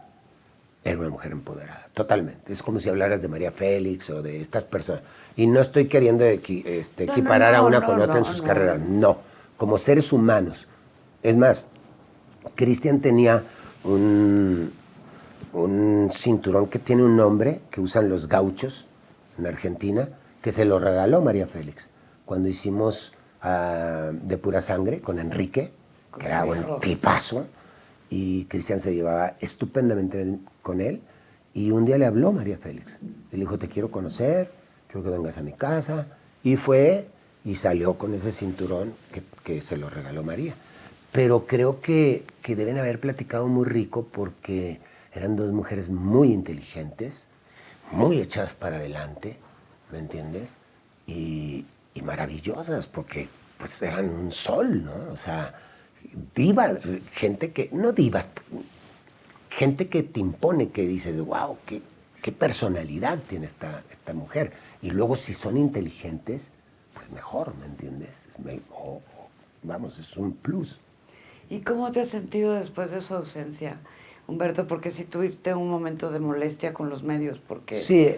Speaker 1: era una mujer empoderada, totalmente. Es como si hablaras de María Félix o de estas personas. Y no estoy queriendo este, equiparar a una con otra en sus carreras, no. Como seres humanos. Es más, Cristian tenía un, un cinturón que tiene un nombre que usan los gauchos en Argentina, que se lo regaló María Félix cuando hicimos ah, de pura sangre con Enrique, que era un tipazo, y Cristian se llevaba estupendamente con él. Y un día le habló María Félix. Le dijo, te quiero conocer, quiero que vengas a mi casa. Y fue y salió con ese cinturón que, que se lo regaló María. Pero creo que, que, deben haber platicado muy rico porque eran dos mujeres muy inteligentes, muy echadas para adelante, ¿me entiendes? Y, y maravillosas porque pues eran un sol, ¿no? O sea, divas, gente que, no divas, gente que te impone, que dices, wow, qué, qué personalidad tiene esta, esta mujer. Y luego si son inteligentes, pues mejor, ¿me entiendes? vamos, es un plus.
Speaker 2: ¿Y cómo te has sentido después de su ausencia, Humberto? Porque si tuviste un momento de molestia con los medios, porque...
Speaker 1: Sí,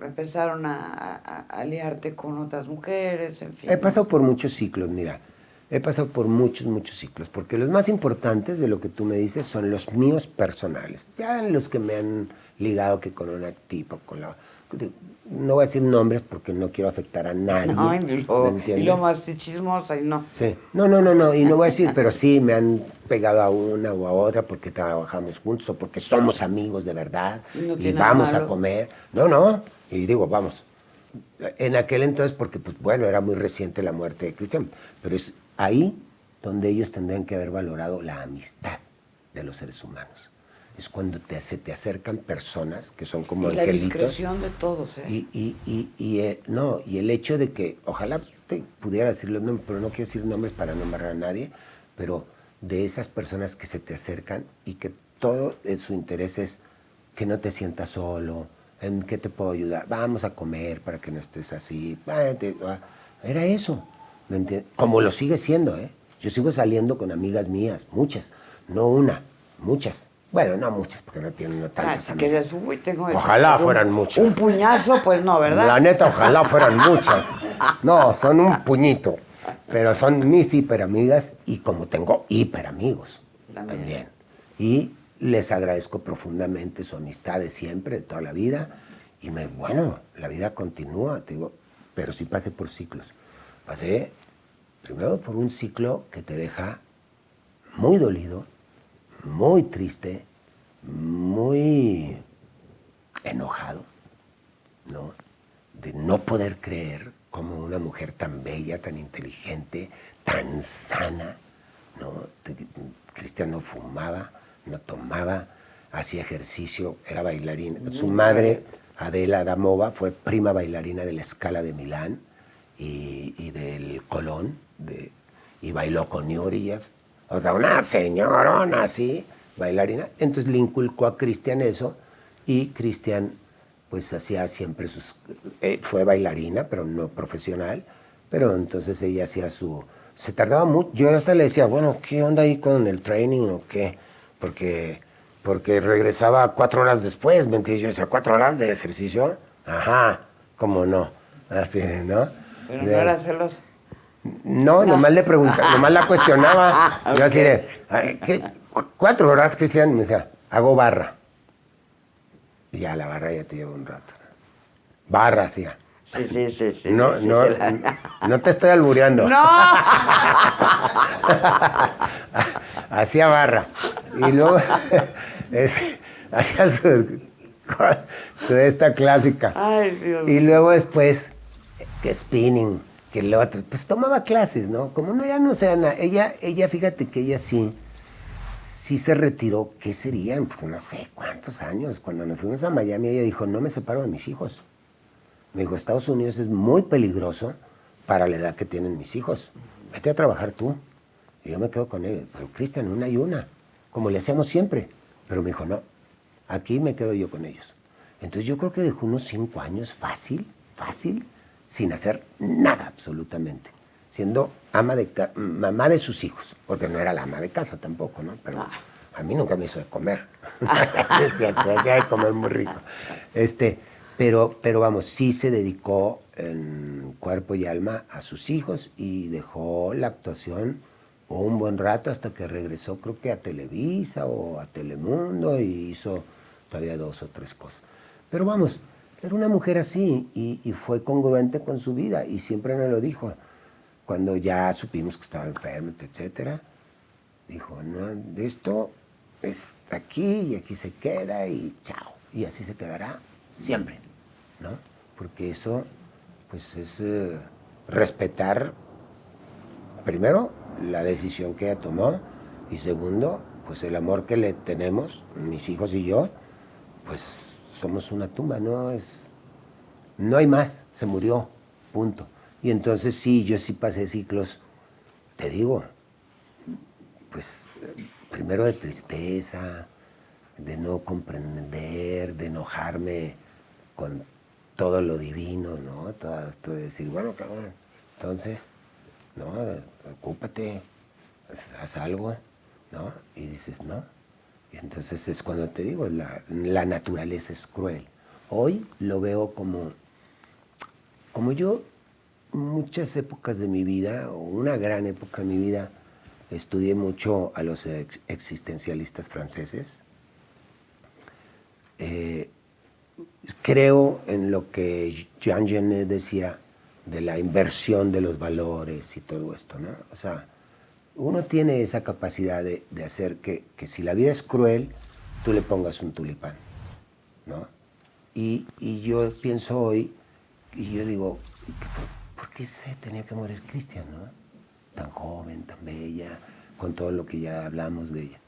Speaker 2: empezaron a, aliarte con otras mujeres, en fin.
Speaker 1: He pasado por muchos ciclos, mira. He pasado por muchos, muchos ciclos, porque los más importantes de lo que tú me dices son los míos personales. Ya los que me han ligado que con una tipo, con la... No voy a decir nombres porque no quiero afectar a nadie.
Speaker 2: No, y lo, y lo más chismosa y no.
Speaker 1: Sí. No, no, no, no, y no voy a decir, pero sí me han pegado a una o a otra porque trabajamos juntos o porque somos amigos de verdad y, vamos a comer. No, no, y digo, vamos, en aquel entonces, porque pues bueno, era muy reciente la muerte de Cristian, pero es ahí donde ellos tendrían que haber valorado la amistad de los seres humanos. Es cuando te, se te acercan personas que son como
Speaker 2: y angelitos. La discreción de todos, ¿eh?
Speaker 1: Y, y, y, y eh, no, y el hecho de que, ojalá te pudiera decir los nombres, pero no quiero decir nombres para no embarrar a nadie, pero de esas personas que se te acercan y que todo su interés es que no te sientas solo, ¿En qué te puedo ayudar? Vamos a comer para que no estés así. Era eso. Como lo sigue siendo, ¿eh? Yo sigo saliendo con amigas mías, muchas. No una, muchas. Bueno, no muchas, porque no tienen no tantas
Speaker 2: ah, que uy, tengo
Speaker 1: Ojalá fueran muchas.
Speaker 2: Un puñazo, pues no, ¿verdad?
Speaker 1: La neta, ojalá fueran muchas. No, son un puñito. Pero son mis hiperamigas y como tengo hiperamigos también. también. Y les agradezco profundamente su amistad de siempre, de toda la vida. Y me, bueno, la vida continúa, te digo, pero sí pasé por ciclos. Pasé primero por un ciclo que te deja muy dolido, muy triste, muy enojado, ¿no? De no poder creer como una mujer tan bella, tan inteligente, tan sana, ¿no? Cristian no fumaba, no tomaba, hacía ejercicio, era bailarín. Su madre, Adela Damova, fue prima bailarina de la Escala de Milán y, del Colón, de, y bailó con Yuriev. O sea, una señorona así, bailarina. Entonces le inculcó a Cristian eso y Cristian pues hacía siempre sus... Eh, fue bailarina, pero no profesional, pero entonces ella hacía su... Se tardaba mucho, yo hasta le decía, bueno, ¿qué onda ahí con el training o qué? porque, porque regresaba cuatro horas después, ¿me entiendes? Yo decía, ¿cuatro horas de ejercicio? Ajá, ¿cómo no? Así, ¿no?
Speaker 2: Pero no era celoso.
Speaker 1: No, nomás le preguntaba, nomás la cuestionaba. Yo así de, ¿cuatro horas, Cristian? Me decía, hago barra. Y ya la barra ya te lleva un rato. Barra hacía.
Speaker 2: Sí, sí, sí, sí.
Speaker 1: No, no, no te estoy albureando.
Speaker 2: No.
Speaker 1: Hacía barra. Y luego hacía su, esta clásica. y luego después, que spinning, que lo otro. Pues tomaba clases, ¿no? Como no, ya no sea nada. Ella, ella, fíjate que ella sí, sí se retiró. ¿Qué serían? Pues no sé cuántos años. Cuando nos fuimos a Miami, ella dijo, no me separo de mis hijos. Me dijo, Estados Unidos es muy peligroso para la edad que tienen mis hijos. Vete a trabajar tú. Y yo me quedo con él. Pero Cristian, una y una, como le hacemos siempre. Pero me dijo, no, aquí me quedo yo con ellos. Entonces yo creo que dejó unos cinco años fácil, fácil, sin hacer nada absolutamente. siendo ama de mamá de sus hijos, porque no era la ama de casa tampoco, ¿no? Pero ah. a mí nunca me hizo de comer. es cierto, hacía de comer muy rico. Este, pero, pero vamos, sí se dedicó en cuerpo y alma a sus hijos y dejó la actuación un buen rato hasta que regresó creo que a Televisa o a Telemundo y hizo todavía dos o tres cosas. Pero vamos, era una mujer así y, fue congruente con su vida y siempre nos lo dijo. Cuando ya supimos que estaba enfermo, etcétera, dijo, no, esto está aquí y aquí se queda y chao. Y así se quedará siempre, ¿no? Porque eso, pues es eh, respetar, primero, la decisión que ella tomó y segundo, pues el amor que le tenemos, mis hijos y yo, pues somos una tumba, no es, no hay más, se murió, punto. Y entonces sí, yo sí pasé ciclos, te digo, pues primero de tristeza, de no comprender, de enojarme con todo lo divino, ¿no? Todo, todo de decir, bueno, cabrón, entonces, ¿no? Ocúpate, haz algo, ¿no? Y dices, no. Entonces es cuando te digo, la, la naturaleza es cruel. Hoy lo veo como, como yo, muchas épocas de mi vida, o una gran época de mi vida, estudié mucho a los existencialistas franceses. Eh, creo en lo que Jean Genet decía de la inversión de los valores y todo esto, ¿no? O sea, uno tiene esa capacidad de, hacer que, si la vida es cruel, tú le pongas un tulipán, ¿no? Y, yo pienso hoy, y yo digo, ¿por qué se tenía que morir Cristian, no? Tan joven, tan bella, con todo lo que ya hablamos de ella.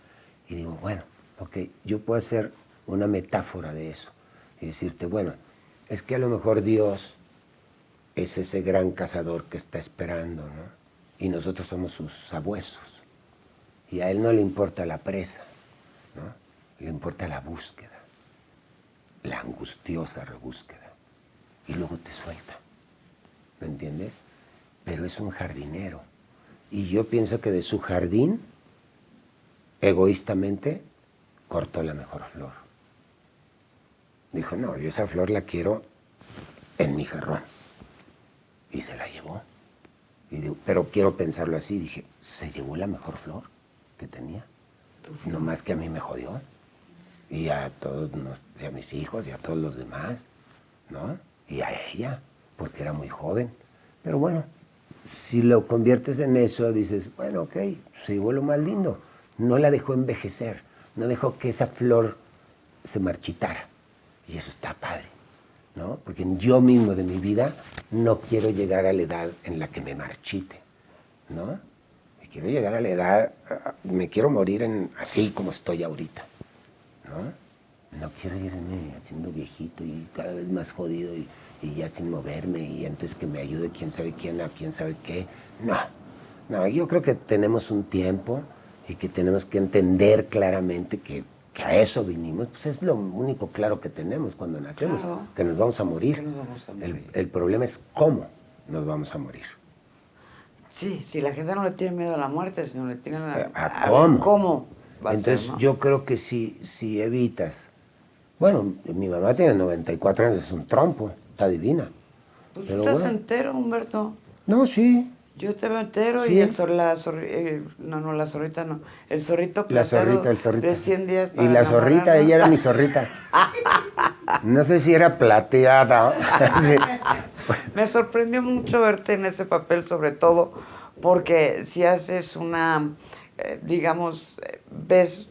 Speaker 1: Y digo, bueno, ok, yo puedo hacer una metáfora de eso y decirte, bueno, es que a lo mejor Dios es ese gran cazador que está esperando, ¿no? Y nosotros somos sus sabuesos. Y a él no le importa la presa, ¿no? le importa la búsqueda, la angustiosa rebúsqueda. Y luego te suelta, ¿me entiendes? Pero es un jardinero. Y yo pienso que de su jardín, egoístamente, cortó la mejor flor. Dijo, no, yo esa flor la quiero en mi jarrón. Y se la llevó pero quiero pensarlo así. Dije, se llevó la mejor flor que tenía. No más que a mí me jodió. Y a todos, a mis hijos y a todos los demás, ¿no? Y a ella, porque era muy joven. Pero bueno, si lo conviertes en eso, dices, bueno, ok, se llevó lo más lindo. No la dejó envejecer, no dejó que esa flor se marchitara. Y eso está padre. Porque yo mismo de mi vida no quiero llegar a la edad en la que me marchite, ¿no? quiero llegar a la edad, me quiero morir en, así como estoy ahorita, ¿no? No quiero irme haciendo viejito y cada vez más jodido y, ya sin moverme y entonces que me ayude quién sabe quién a quién sabe qué. No, no, yo creo que tenemos un tiempo y que tenemos que entender claramente que que a eso vinimos, pues es lo único claro que tenemos cuando nacemos, que nos vamos a morir. El, problema es cómo nos vamos a morir.
Speaker 2: Sí, si la gente no le tiene miedo a la muerte, sino le tiene a,
Speaker 1: eh, a, cómo. cómo Entonces yo creo que si, si evitas, bueno, mi mamá tiene 94 años, es un trompo, está divina.
Speaker 2: Pues estás entero, Humberto.
Speaker 1: No, sí,
Speaker 2: yo te veo entero y el la eh, no, no, la zorrita no. El zorrito
Speaker 1: La zorrita, el zorrito. y la zorrita, ella era mi zorrita. No sé si era plateada.
Speaker 2: Me sorprendió mucho verte en ese papel, sobre todo porque si haces una, eh, digamos, ves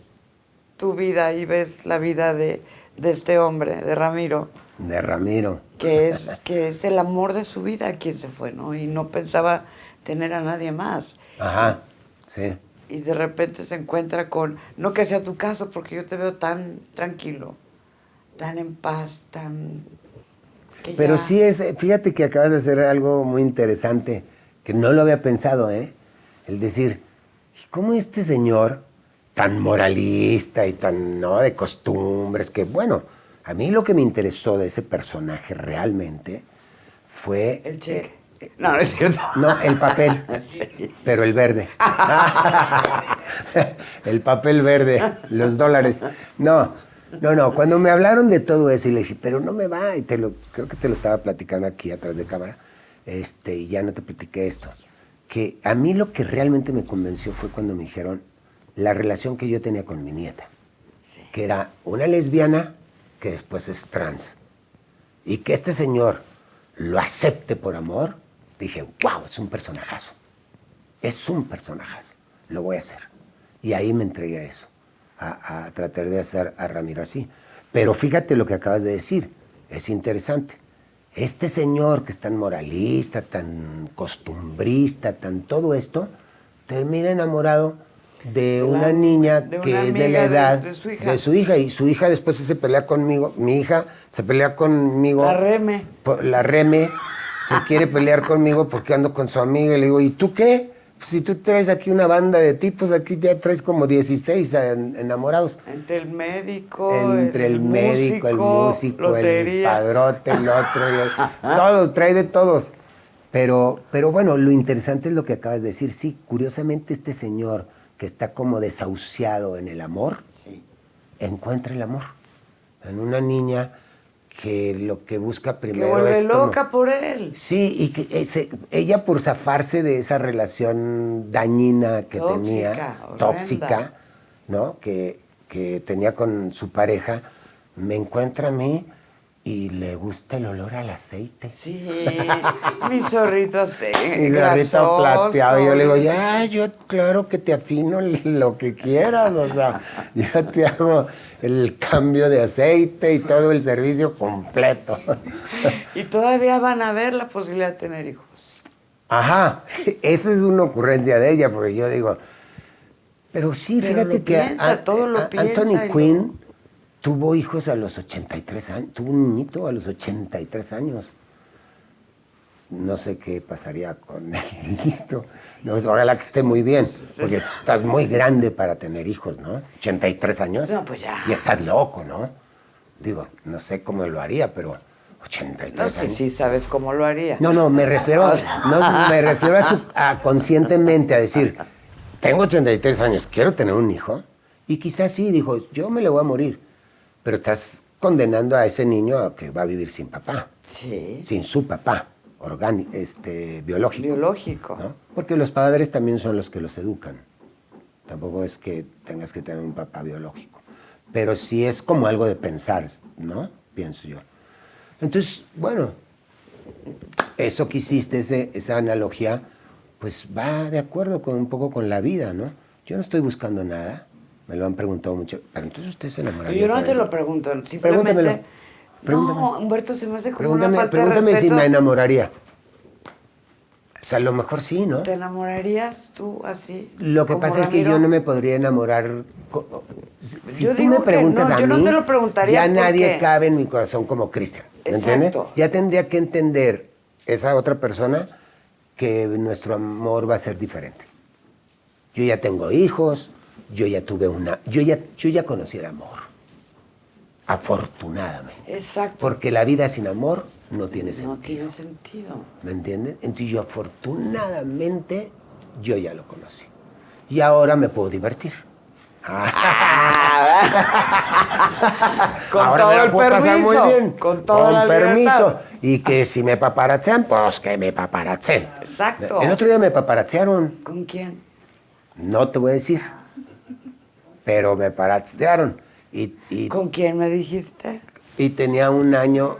Speaker 2: tu vida y ves la vida de, de este hombre, de Ramiro.
Speaker 1: De Ramiro.
Speaker 2: Que es, que es el amor de su vida quien se fue, ¿no? Y no pensaba tener a nadie más.
Speaker 1: Ajá, sí.
Speaker 2: Y de repente se encuentra con, no que sea tu caso, porque yo te veo tan tranquilo, tan en paz, tan...
Speaker 1: Pero sí es, fíjate que acabas de hacer algo muy interesante, que no lo había pensado, ¿eh? El decir, ¿cómo este señor tan moralista y tan, ¿no? De costumbres, que bueno, a mí lo que me interesó de ese personaje realmente fue...
Speaker 2: El cheque. No, no es cierto.
Speaker 1: No, el papel, pero el verde. el papel verde, los dólares. No, no, no. Cuando me hablaron de todo eso y le dije, pero no me va, y te lo, creo que te lo estaba platicando aquí atrás de cámara, este, y ya no te platiqué esto. Que a mí lo que realmente me convenció fue cuando me dijeron la relación que yo tenía con mi nieta, que era una lesbiana que después es trans. Y que este señor lo acepte por amor, dije, wow, es un personajazo. Es un personajazo. Lo voy a hacer. Y ahí me entregué a eso, a, tratar de hacer a Ramiro así. Pero fíjate lo que acabas de decir, es interesante. Este señor que es tan moralista, tan costumbrista, tan todo esto, termina enamorado de una niña que es de la edad de, su hija. de, su hija. Y su hija después se pelea conmigo. Mi hija se pelea conmigo.
Speaker 2: La reme.
Speaker 1: La reme se quiere pelear conmigo porque ando con su amiga y le digo, ¿y tú qué? Pues si tú traes aquí una banda de tipos, aquí ya traes como 16 enamorados.
Speaker 2: Entre el médico,
Speaker 1: Entre el, médico, el músico, el padrote, el otro, todos, trae de todos. Pero, pero bueno, lo interesante es lo que acabas de decir. Sí, curiosamente este señor que está como desahuciado en el amor, encuentra el amor. En una niña que lo que busca primero
Speaker 2: que vuelve
Speaker 1: es
Speaker 2: loca por él.
Speaker 1: Sí, y que eh, ella por zafarse de esa relación dañina que tenía, tóxica, ¿no? Que, que tenía con su pareja, me encuentra a mí y le gusta el olor al aceite.
Speaker 2: Sí, mi zorrito aceite. Mi
Speaker 1: zorrito plateado. Y yo le digo, ya, yo claro que te afino lo que quieras. O sea, yo te hago el cambio de aceite y todo el servicio completo.
Speaker 2: Y todavía van a ver la posibilidad de tener hijos.
Speaker 1: Ajá, eso es una ocurrencia de ella, porque yo digo, pero sí, fíjate que
Speaker 2: todo lo
Speaker 1: Anthony Quinn tuvo hijos a los 83 años, tuvo un niñito a los 83 años. No sé qué pasaría con el niñito. No, ojalá que esté muy bien, porque estás muy grande para tener hijos, ¿no? 83 años.
Speaker 2: No, pues ya.
Speaker 1: Y estás loco, ¿no? Digo, no sé cómo lo haría, pero 83 no
Speaker 2: años. Sí, sabes cómo lo haría.
Speaker 1: No, no, me refiero, no, me refiero a, conscientemente a decir, tengo 83 años, quiero tener un hijo. Y quizás sí, dijo, yo me le voy a morir pero estás condenando a ese niño a que va a vivir sin papá.
Speaker 2: Sí.
Speaker 1: Sin su papá, orgánico, este, biológico.
Speaker 2: Biológico.
Speaker 1: ¿no? Porque los padres también son los que los educan. Tampoco es que tengas que tener un papá biológico. Pero sí es como algo de pensar, ¿no? Pienso yo. Entonces, bueno, eso que hiciste, ese, esa analogía, pues va de acuerdo con un poco con la vida, ¿no? Yo no estoy buscando nada. Me lo han preguntado mucho. Pero entonces usted se enamoraría.
Speaker 2: Yo no te lo pregunto, simplemente. No, Humberto, se me hace como una falta
Speaker 1: Pregúntame
Speaker 2: de
Speaker 1: si me enamoraría. O sea, a lo mejor sí, ¿no?
Speaker 2: ¿Te enamorarías tú así?
Speaker 1: Lo que pasa es que yo no me podría enamorar. Si tú me preguntas a
Speaker 2: yo
Speaker 1: mí,
Speaker 2: no te lo preguntaría
Speaker 1: ya nadie cabe en mi corazón como Cristian. ¿Entiendes? Ya tendría que entender esa otra persona que nuestro amor va a ser diferente. Yo ya tengo hijos, yo ya tuve una, yo ya, yo ya conocí el amor. Afortunadamente.
Speaker 2: Exacto.
Speaker 1: Porque la vida sin amor no tiene sentido.
Speaker 2: No tiene sentido.
Speaker 1: ¿Me entiendes? Entonces yo afortunadamente, yo ya lo conocí. Y ahora me puedo divertir.
Speaker 2: con todo el permiso. muy bien.
Speaker 1: Con todo el permiso. Y que si me paparazzean, pues que me paparazzen.
Speaker 2: Exacto.
Speaker 1: El otro día me paparazzearon.
Speaker 2: ¿Con quién?
Speaker 1: No te voy a decir pero me paratearon. Y, y,
Speaker 2: ¿Con quién me dijiste?
Speaker 1: Y tenía un año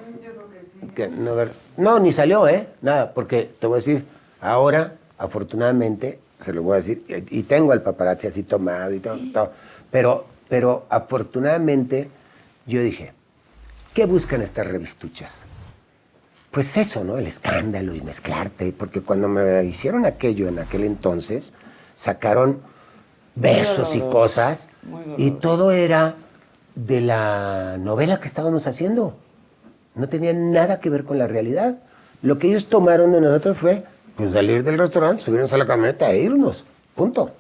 Speaker 1: que no, no, ni salió, ¿eh? Nada, porque te voy a decir, ahora, afortunadamente, se lo voy a decir, y, tengo el paparazzi así tomado y todo, todo, pero, pero afortunadamente yo dije, ¿qué buscan estas revistuchas? Pues eso, ¿no? El escándalo y mezclarte, porque cuando me hicieron aquello en aquel entonces, sacaron besos y cosas. Y todo era de la novela que estábamos haciendo. No tenía nada que ver con la realidad. Lo que ellos tomaron de nosotros fue pues, salir del restaurante, subirnos a la camioneta e irnos. Punto.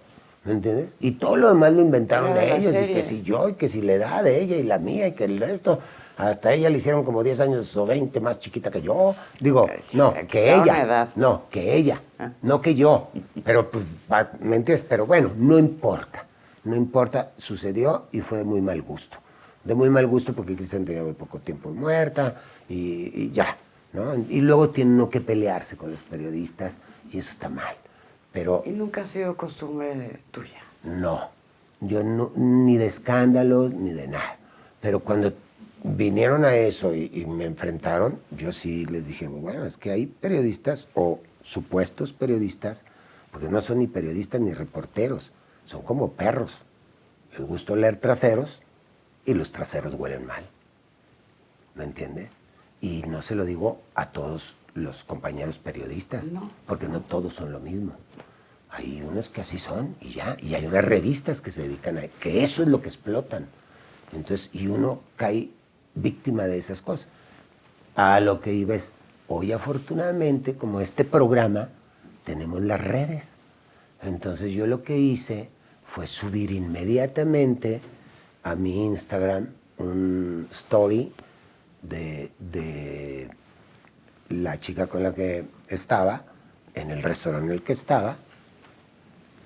Speaker 1: ¿Me entiendes? Y todo lo demás lo inventaron de ellos. Y que si yo, y que si la edad de ella y la mía, y que el resto. Hasta ella le hicieron como 10 años o 20 más chiquita que yo. Digo,
Speaker 2: Sí,
Speaker 1: no,
Speaker 2: que
Speaker 1: ella.
Speaker 2: edad.
Speaker 1: No, que ella.
Speaker 2: Ah.
Speaker 1: No que yo. Pero pues, ¿me entiendes? Pero bueno, no importa. No importa, sucedió y fue de muy mal gusto. De muy mal gusto porque Cristian tenía muy poco tiempo muerta y, y ya. ¿no? Y luego tiene uno que pelearse con los periodistas y eso está mal. Pero
Speaker 2: Y nunca ha sido costumbre tuya.
Speaker 1: no, yo no, ni de escándalos ni de nada. Pero cuando vinieron a eso y, y me enfrentaron, yo sí les dije, bueno, es que hay periodistas o supuestos periodistas, porque no son ni periodistas ni reporteros, son como perros. Les gusta leer traseros y los traseros huelen mal. ¿Me entiendes? Y no se lo digo a todos los compañeros periodistas,
Speaker 2: No.
Speaker 1: porque no todos son lo mismo. Hay unos que así son y ya, y hay unas revistas que se dedican a que eso es lo que explotan. Entonces, y uno cae víctima de esas cosas. A lo que iba es, hoy afortunadamente, como este programa, tenemos las redes. Entonces yo lo que hice fue subir inmediatamente a mi Instagram un story de, de la chica con la que estaba, en el restaurante en el que estaba,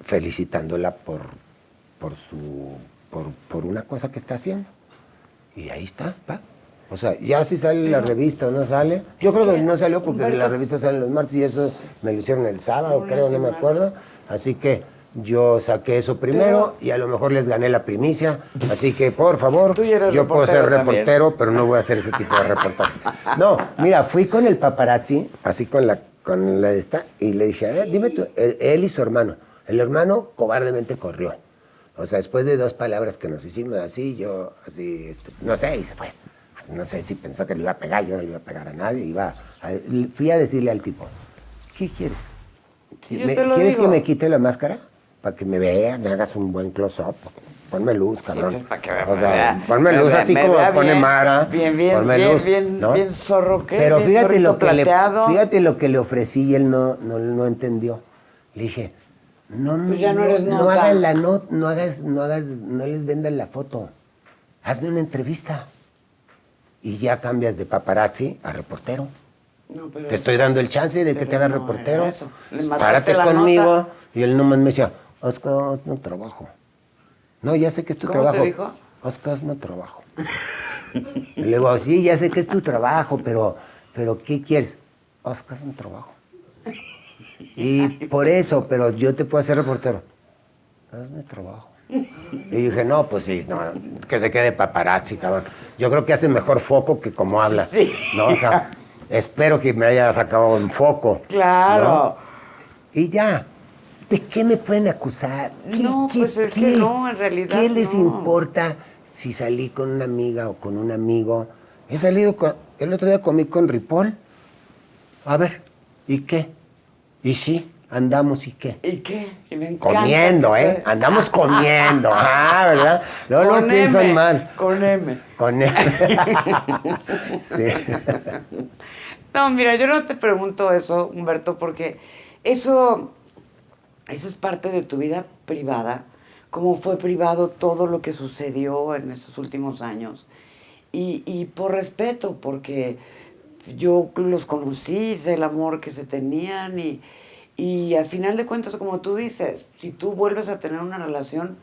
Speaker 1: felicitándola por, por, su, por, por una cosa que está haciendo. Y ahí está, va. O sea, ya si sale la revista o no sale. Yo creo que no salió porque la revista sale los martes y eso me lo hicieron el sábado, creo, no me acuerdo. Así que yo saqué eso primero y a lo mejor les gané la primicia. Así que, por favor, yo puedo ser
Speaker 2: reportero también.
Speaker 1: pero no voy a hacer ese tipo de reportajes. No, mira, fui con el paparazzi, así con la, con la de esta, y le dije, ver, dime tú, él, él y su hermano. El hermano cobardemente corrió. O sea, después de dos palabras que nos hicimos así, yo así, este, no sé, y se fue. No sé si pensó que le iba a pegar, yo no le iba a pegar a nadie. Iba a- fui a decirle al tipo, ¿qué quieres?
Speaker 2: Sí, yo
Speaker 1: Me- ¿Quieres
Speaker 2: digo.
Speaker 1: que me quite la máscara? Para que me veas, me hagas un buen close-up. Ponme luz, cabrón.
Speaker 2: pues, para que me
Speaker 1: o sea,
Speaker 2: vea-
Speaker 1: ponme
Speaker 2: me
Speaker 1: luz
Speaker 2: vea-
Speaker 1: así como pone
Speaker 2: bien,
Speaker 1: Mara.
Speaker 2: bien, bien,
Speaker 1: ponme
Speaker 2: bien,
Speaker 1: luz,
Speaker 2: bien,
Speaker 1: ¿no?
Speaker 2: bien zorro, ¿qué?
Speaker 1: Pero
Speaker 2: Bien
Speaker 1: fíjate lo, que le, fíjate lo que le ofrecí y él no, no, no entendió. Le dije, no, no,
Speaker 2: Pues ya no
Speaker 1: no,
Speaker 2: eres
Speaker 1: no
Speaker 2: nota.
Speaker 1: hagan la no, no hagas, no hagas, no les vendan la foto. Hazme una entrevista. Y ya cambias de paparazzi a reportero.
Speaker 2: No, pero-
Speaker 1: Te estoy dando el chance de que te haga
Speaker 2: no
Speaker 1: reportero.
Speaker 2: eso.
Speaker 1: Párate conmigo.
Speaker 2: nota.
Speaker 1: Y él nomás me decía, Oscar, no trabajo. No, ya sé que es tu
Speaker 2: ¿Cómo te
Speaker 1: trabajo.
Speaker 2: dijo?
Speaker 1: Oscar, no trabajo. y le digo, sí, ya sé que es tu trabajo, pero, pero ¿qué quieres? Oscar, un trabajo. Y por eso, pero yo te puedo hacer reportero. Hazme trabajo. Y dije, no, pues sí, no, que se quede paparazzi, cabrón. Yo creo que hace mejor foco que como habla.
Speaker 2: Sí.
Speaker 1: ¿no? O sea, espero que me haya sacado en foco.
Speaker 2: Claro.
Speaker 1: ¿no? Y ya. ¿De qué me pueden acusar? ¿Qué,
Speaker 2: No,
Speaker 1: qué-
Speaker 2: pues es que no, en realidad
Speaker 1: ¿Qué les
Speaker 2: no.
Speaker 1: importa si salí con una amiga o con un amigo? He salido con. El otro día comí con Ripoll. A ver, ¿y qué? ¿Y sí? Andamos y qué?
Speaker 2: ¿Y qué? Me
Speaker 1: Comiendo, ¿eh? Andamos comiendo. Ah, ¿verdad? No lo piensan
Speaker 2: M,
Speaker 1: mal.
Speaker 2: Con M.
Speaker 1: Con él. sí.
Speaker 2: No, mira, yo no te pregunto eso, Humberto, porque eso, eso es parte de tu vida privada, como fue privado todo lo que sucedió en estos últimos años. Y, y por respeto, porque yo los conocí, sé el amor que se tenían y, y al final de cuentas, como tú dices, si tú vuelves a tener una relación,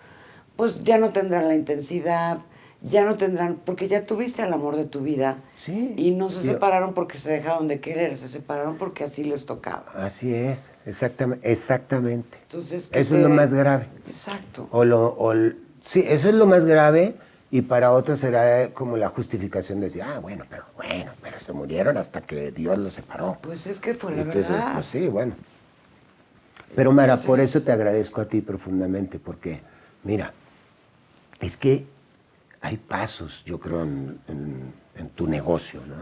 Speaker 2: pues ya no tendrán la intensidad, ya no tendrán, porque ya tuviste el amor de tu vida.
Speaker 1: Sí.
Speaker 2: Y no se separaron porque se dejaron de querer, se separaron porque así les tocaba.
Speaker 1: Así es, exactamente. exactamente.
Speaker 2: Entonces,
Speaker 1: Eso es lo más grave.
Speaker 2: Exacto.
Speaker 1: O lo, o sí, eso es lo más grave y para otros será como la justificación de decir, ah, bueno, pero bueno, pero se murieron hasta que Dios los separó.
Speaker 2: Pues es que fue la
Speaker 1: Entonces,
Speaker 2: verdad.
Speaker 1: pues sí, bueno. Pero Mara, por eso te agradezco a ti profundamente, porque, mira, es que hay pasos, yo creo, en, en- en tu negocio, ¿no?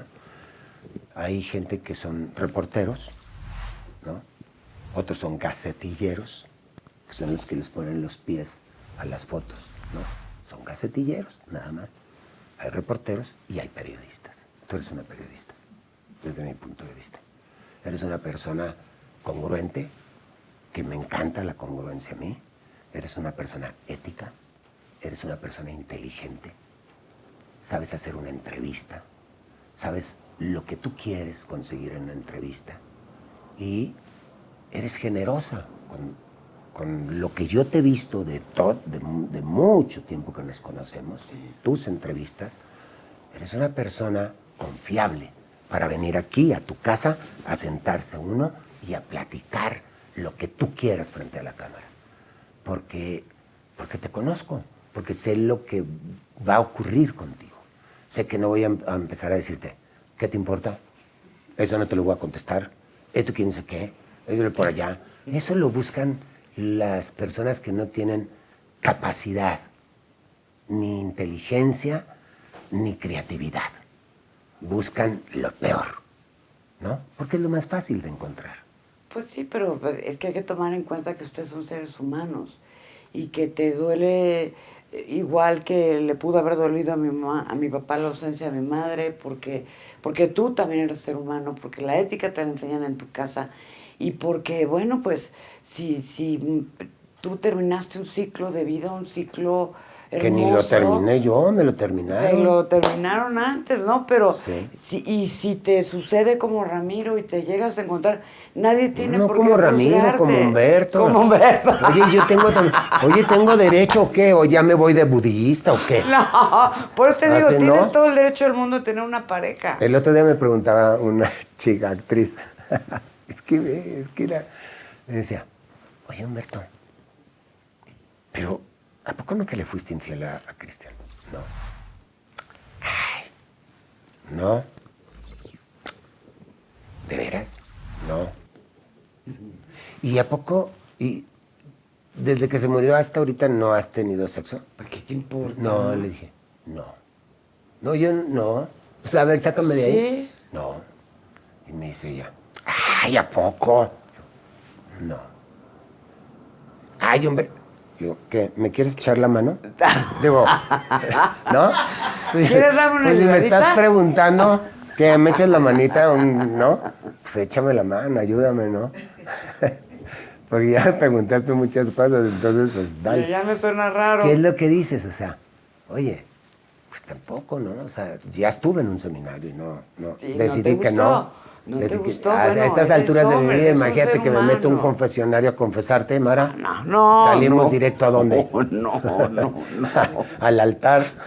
Speaker 1: Hay gente que son reporteros, ¿no? Otros son gacetilleros, que son los que les ponen los pies a las fotos, ¿no? Son gacetilleros, nada más. Hay reporteros y hay periodistas. Tú eres una periodista, desde mi punto de vista. Eres una persona congruente, que me encanta la congruencia a mí. Eres una persona ética, eres una persona inteligente. sabes hacer una entrevista, sabes lo que tú quieres conseguir en una entrevista y eres generosa con, con lo que yo te he visto de, todo, de, de mucho tiempo que nos conocemos, tus entrevistas, eres una persona confiable para venir aquí a tu casa a sentarse uno y a platicar lo que tú quieras frente a la cámara. Porque, porque te conozco, porque sé lo que va a ocurrir contigo. Sé que no voy a, a empezar a decirte, ¿qué te importa? Eso no te lo voy a contestar. Esto quién sé qué. Eso por allá. Eso lo buscan las personas que no tienen capacidad, ni inteligencia, ni creatividad. Buscan lo peor, ¿no? Porque es lo más fácil de encontrar.
Speaker 2: Pues sí, pero es que hay que tomar en cuenta que ustedes son seres humanos y que te duele igual que le pudo haber dolido a mi mamá, a mi papá la ausencia de mi madre, porque, porque tú también eres ser humano, porque la ética te la enseñan en tu casa y porque, bueno, pues si, si tú terminaste un ciclo de vida, un ciclo hermoso,
Speaker 1: Que ni lo terminé yo, me lo
Speaker 2: te
Speaker 1: terminaron.
Speaker 2: lo terminaron antes, ¿no? Pero,
Speaker 1: Sí.
Speaker 2: si, y si te sucede como Ramiro y te llegas a encontrar, nadie tiene
Speaker 1: No
Speaker 2: por
Speaker 1: como
Speaker 2: qué
Speaker 1: Ramiro, como Humberto.
Speaker 2: Como Humberto.
Speaker 1: Oye, yo tengo, oye, ¿tengo derecho o qué? ¿O ya me voy de budista o qué?
Speaker 2: No, por eso te digo, tienes todo el derecho del mundo de tener una pareja.
Speaker 1: El otro día me preguntaba una chica actriz, es que, es que era, me decía, oye Humberto, pero ¿a poco no que le fuiste infiel a, a Cristian? No. Ay, no. ¿De veras? No. ¿Y a poco, y desde que se murió hasta ahorita no has tenido sexo?
Speaker 2: ¿Por qué te importa?
Speaker 1: No, le dije, no. No, yo no. O sea, a ver, sácame de ahí.
Speaker 2: ¿Sí?
Speaker 1: No. Y me dice ella, ay, ¿a poco? No. Ay, hombre. Digo, ¿qué? ¿Me quieres echar la mano? Digo, ¿no?
Speaker 2: ¿Quieres darme una
Speaker 1: Pues si me estás preguntando que me eches la manita, ¿no? Pues échame la mano, ayúdame, ¿no? Porque ya me preguntaste muchas cosas, entonces, pues dale.
Speaker 2: Ya me suena raro.
Speaker 1: ¿Qué es lo que dices? O sea, oye, pues tampoco, ¿no? O sea, ya estuve en un seminario y no, no.
Speaker 2: Sí,
Speaker 1: decidí que no.
Speaker 2: No te
Speaker 1: Decidí que-
Speaker 2: gustó,
Speaker 1: a
Speaker 2: bueno,
Speaker 1: estas alturas de mi vida, imagínate que me meto a un confesionario a confesarte, Mara.
Speaker 2: No, no.
Speaker 1: Salimos
Speaker 2: no.
Speaker 1: directo a dónde?
Speaker 2: No, no, no, no.
Speaker 1: Al altar.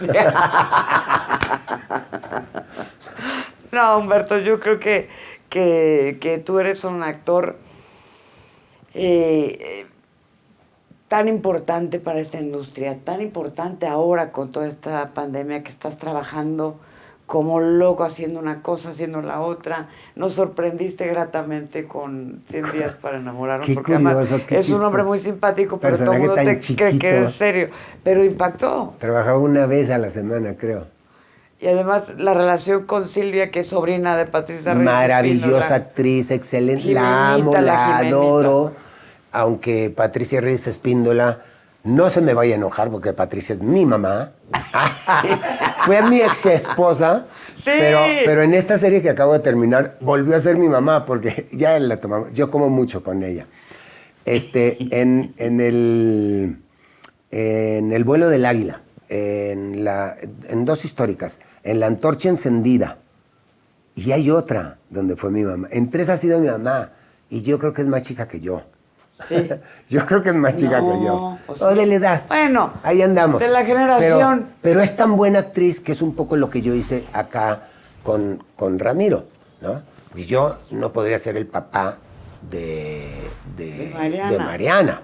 Speaker 2: No, Humberto, yo creo que, que, que tú eres un actor eh, tan importante para esta industria, tan importante ahora con toda esta pandemia que estás trabajando como loco haciendo una cosa, haciendo la otra. Nos sorprendiste gratamente con 100 días para enamorarnos,
Speaker 1: Qué
Speaker 2: porque además
Speaker 1: curioso, qué
Speaker 2: es un hombre muy simpático, pero todo el mundo te cree que es serio. Pero impactó.
Speaker 1: Trabajaba una vez a la semana, creo.
Speaker 2: Y además la relación con Silvia, que es sobrina de Patricia Reyes
Speaker 1: Maravillosa actriz, excelente.
Speaker 2: Jimenita,
Speaker 1: la amo,
Speaker 2: la
Speaker 1: adoro. Aunque Patricia Reyes Espíndola no se me vaya a enojar porque Patricia es mi mamá. Fue mi ex esposa.
Speaker 2: Sí.
Speaker 1: Pero, pero en esta serie que acabo de terminar volvió a ser mi mamá porque ya la tomamos. Yo como mucho con ella. Este, en, en el, en el vuelo del águila, en, la, en dos históricas, en la antorcha encendida. Y hay otra donde fue mi mamá. En tres ha sido mi mamá. Y yo creo que es más chica que yo.
Speaker 2: Sí.
Speaker 1: yo creo que es más chica
Speaker 2: No,
Speaker 1: que yo.
Speaker 2: o
Speaker 1: O, de la edad.
Speaker 2: bueno,
Speaker 1: Ahí andamos.
Speaker 2: de la generación.
Speaker 1: Pero, pero es tan buena actriz que es un poco lo que yo hice acá con, con Ramiro, ¿no? Y yo no podría ser el papá de, de,
Speaker 2: De Mariana.
Speaker 1: de Mariana.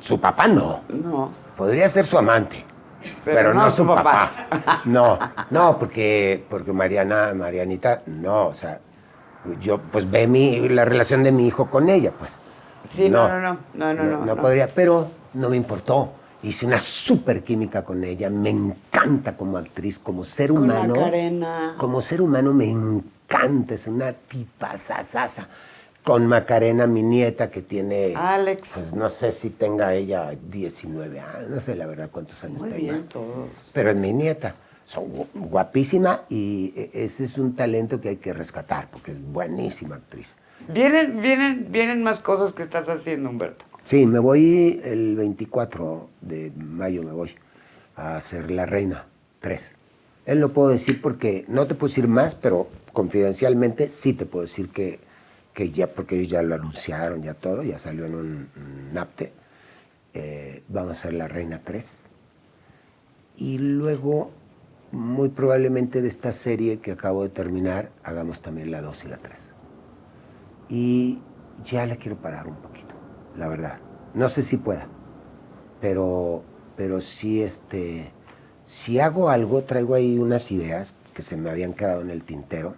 Speaker 1: Su papá no.
Speaker 2: No.
Speaker 1: Podría ser su amante,
Speaker 2: Pero
Speaker 1: pero,
Speaker 2: no su papá.
Speaker 1: papá. No, no, porque, porque Mariana, Marianita, no, o sea, yo pues ve mi, la relación de mi hijo con ella, pues.
Speaker 2: Sí, no, no, no, no, no, no, no.
Speaker 1: podría, pero no me importó. Hice una súper química con ella, me encanta como actriz, como ser
Speaker 2: Con
Speaker 1: humano.
Speaker 2: Macarena.
Speaker 1: Como ser humano me encanta, es una tipa sasasa. Con Macarena, mi nieta, que tiene...
Speaker 2: Alex.
Speaker 1: Pues no sé si tenga ella 19 años, no sé la verdad cuántos años
Speaker 2: Muy
Speaker 1: tenga.
Speaker 2: bien, todos.
Speaker 1: Pero es mi nieta. Son gu- guapísima y e- ese es un talento que hay que rescatar porque es buenísima actriz.
Speaker 2: Vienen, vienen, vienen más cosas que estás haciendo, Humberto.
Speaker 1: Sí, me voy el 24 de mayo, me voy a hacer La Reina 3. Él lo puedo decir porque no te puedo decir más, pero confidencialmente sí te puedo decir que, que ya, porque ellos ya lo anunciaron, ya todo, ya salió en un, NAPTE. Eh, vamos a hacer La Reina 3. Y luego, muy probablemente de esta serie que acabo de terminar, hagamos también la 2 y la 3. Y ya le quiero parar un poquito, la verdad. No sé si pueda, pero, pero sí, este, si hago algo, traigo ahí unas ideas que se me habían quedado en el tintero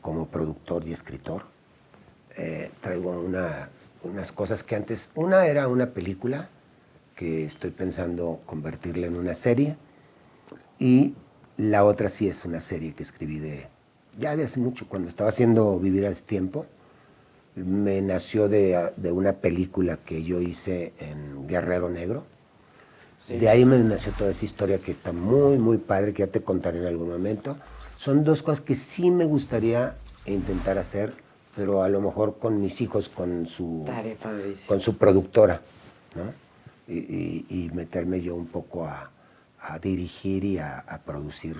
Speaker 1: como productor y escritor. Eh, traigo una, unas cosas que antes, una era una película que estoy pensando convertirla en una serie y la otra sí es una serie que escribí de, ya de hace mucho, cuando estaba haciendo Vivir a Tiempo, me nació de, de, una película que yo hice en Guerrero Negro. De ahí me nació toda esa historia que está muy, muy padre, que ya te contaré en algún momento. Son dos cosas que sí me gustaría intentar hacer, pero a lo mejor con mis hijos, con su, con su productora, ¿no? Y, y, meterme yo un poco a, a dirigir y a, a, producir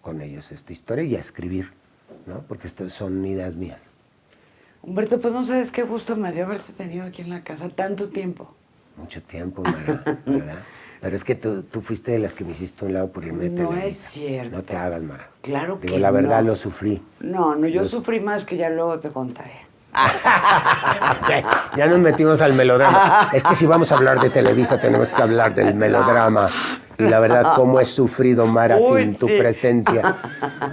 Speaker 1: con ellos esta historia y a escribir, ¿no? Porque estas son ideas mías.
Speaker 2: Humberto, pues no sabes qué gusto me dio haberte tenido aquí en la casa tanto tiempo.
Speaker 1: Mucho tiempo, Mara, ¿verdad? Pero es que tú, tú, fuiste de las que me hiciste un lado por irme de
Speaker 2: No es cierto.
Speaker 1: No te hagas, Mara.
Speaker 2: Claro
Speaker 1: Digo,
Speaker 2: que
Speaker 1: la verdad
Speaker 2: no.
Speaker 1: lo sufrí.
Speaker 2: No, no, yo sufrí más que ya luego te contaré.
Speaker 1: ya nos metimos al melodrama. Es que si vamos a hablar de Televisa tenemos que hablar del melodrama. Y la verdad, cómo he sufrido, Mara,
Speaker 2: Uy,
Speaker 1: sin tu
Speaker 2: sí.
Speaker 1: presencia.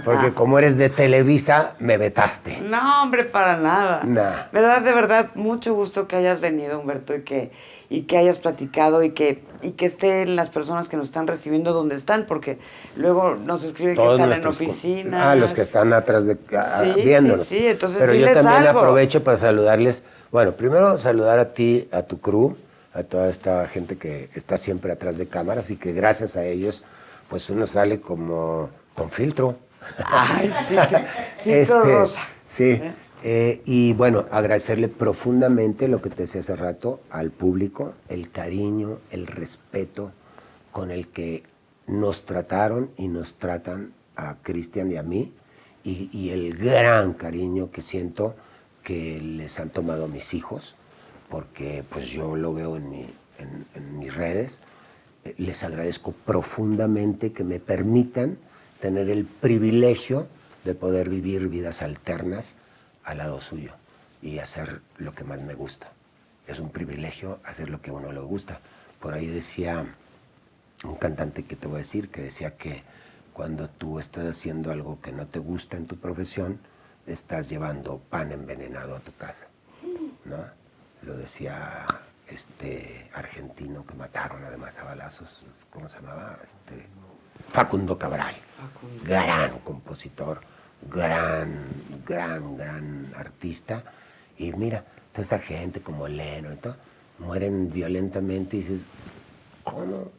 Speaker 1: Porque como eres de Televisa, me vetaste.
Speaker 2: No, hombre, para nada.
Speaker 1: Nah.
Speaker 2: Me da de verdad mucho gusto que hayas venido, Humberto, y que, y que hayas platicado y que, y que estén las personas que nos están recibiendo donde están, porque luego nos escriben que están en oficinas.
Speaker 1: Ah, los que están atrás de ah,
Speaker 2: Sí,
Speaker 1: viéndonos.
Speaker 2: sí, sí, entonces
Speaker 1: Pero yo también
Speaker 2: algo.
Speaker 1: aprovecho para saludarles. Bueno, primero saludar a ti, a tu crew, a toda esta gente que está siempre atrás de cámaras y que gracias a ellos, pues uno sale como con filtro.
Speaker 2: Ay, sí, filtro rosa.
Speaker 1: Sí. eh, y bueno, agradecerle profundamente lo que te decía hace rato al público, el cariño, el respeto con el que nos trataron y nos tratan a Cristian y a mí, y, el gran cariño que siento que les han tomado mis hijos, porque pues yo lo veo en, mi- en mis redes. Eh, Les agradezco profundamente que me permitan tener el privilegio de poder vivir vidas alternas al lado suyo y hacer lo que más me gusta. Es un privilegio hacer lo que a uno le gusta. Por ahí decía un cantante que te voy a decir, que decía que cuando tú estás haciendo algo que no te gusta en tu profesión, estás llevando pan envenenado a tu casa, ¿no? Lo decía este argentino que mataron además a balazos, ¿cómo se llamaba? Este, Facundo Cabral, gran compositor, gran, gran, gran artista. Y mira, toda esa gente como Leno y todo, mueren violentamente y dices, ¿cómo?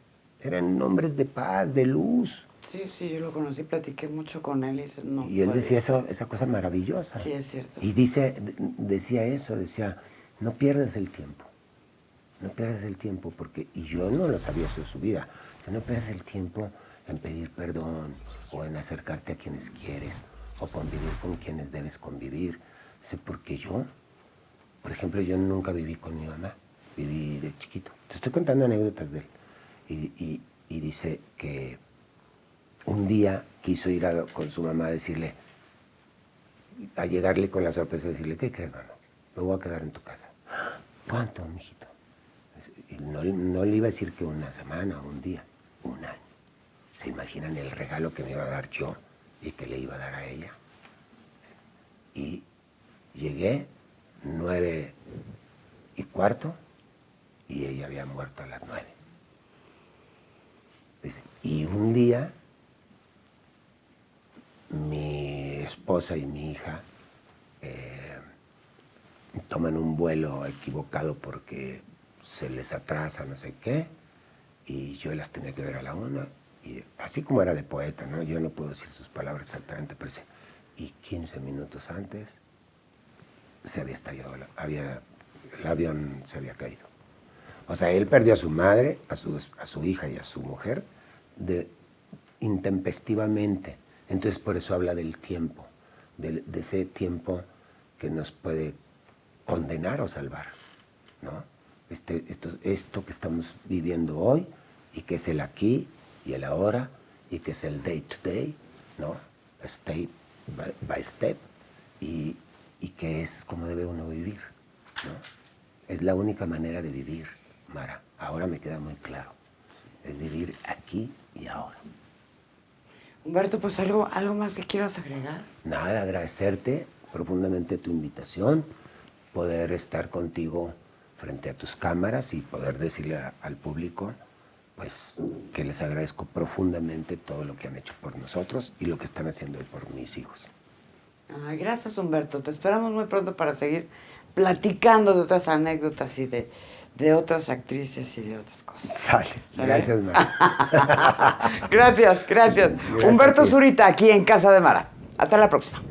Speaker 1: Eran hombres de paz, de luz.
Speaker 2: Sí, sí, yo lo conocí, platiqué mucho con él y dices, no.
Speaker 1: Y él decía eso, esa cosa maravillosa.
Speaker 2: Sí, es cierto.
Speaker 1: Y dice, decía eso, decía, no pierdas el tiempo. No pierdas el tiempo, porque, y yo no lo sabía eso de su vida, no pierdas el tiempo en pedir perdón o en acercarte a quienes quieres o convivir con quienes debes convivir. Dice, porque yo, por ejemplo, yo nunca viví con mi mamá, viví de chiquito. Te estoy contando anécdotas de él. Y, y- y dice que un día quiso ir a- con su mamá a decirle, a llegarle con la sorpresa de decirle, ¿qué crees, mamá? Me voy a quedar en tu casa. ¿Cuánto, mijito? Y no, no le iba a decir que una semana un día, un año. ¿Se imaginan el regalo que me iba a dar yo y que le iba a dar a ella? Y llegué nueve y cuarto y ella había muerto a las nueve. Y un día mi esposa y mi hija eh, toman un vuelo equivocado porque se les atrasa no sé qué y yo las tenía que ver a la una y así como era de poeta, ¿no? Yo no puedo decir sus palabras exactamente, pero dice, y 15 minutos antes se había estallado, la- había, el avión se había caído. O sea, él perdió a su madre, a su, a su hija y a su mujer de intempestivamente. Entonces por eso habla del tiempo, de, de ese tiempo que nos puede condenar o salvar, ¿no? Este, esto, esto que estamos viviendo hoy y que es el aquí y el ahora y que es el day to day, ¿no? Step by, by step y, y que es como debe uno vivir, ¿no? Es la única manera de vivir, Mara. Ahora me queda muy claro. Es vivir aquí y ahora.
Speaker 2: Humberto, pues algo, algo más que quieras agregar.
Speaker 1: Nada, agradecerte profundamente tu invitación, poder estar contigo frente a tus cámaras y poder decirle a- al público pues que les agradezco profundamente todo lo que han hecho por nosotros y lo que están haciendo hoy por mis hijos.
Speaker 2: Ay, gracias, Humberto. Te esperamos muy pronto para seguir platicando de otras anécdotas y de, de otras actrices y de otras cosas.
Speaker 1: Sale. Gracias, Mara.
Speaker 2: gracias, gracias.
Speaker 1: Gracias
Speaker 2: Humberto. Zurita, aquí en Casa de Mara. Hasta la próxima.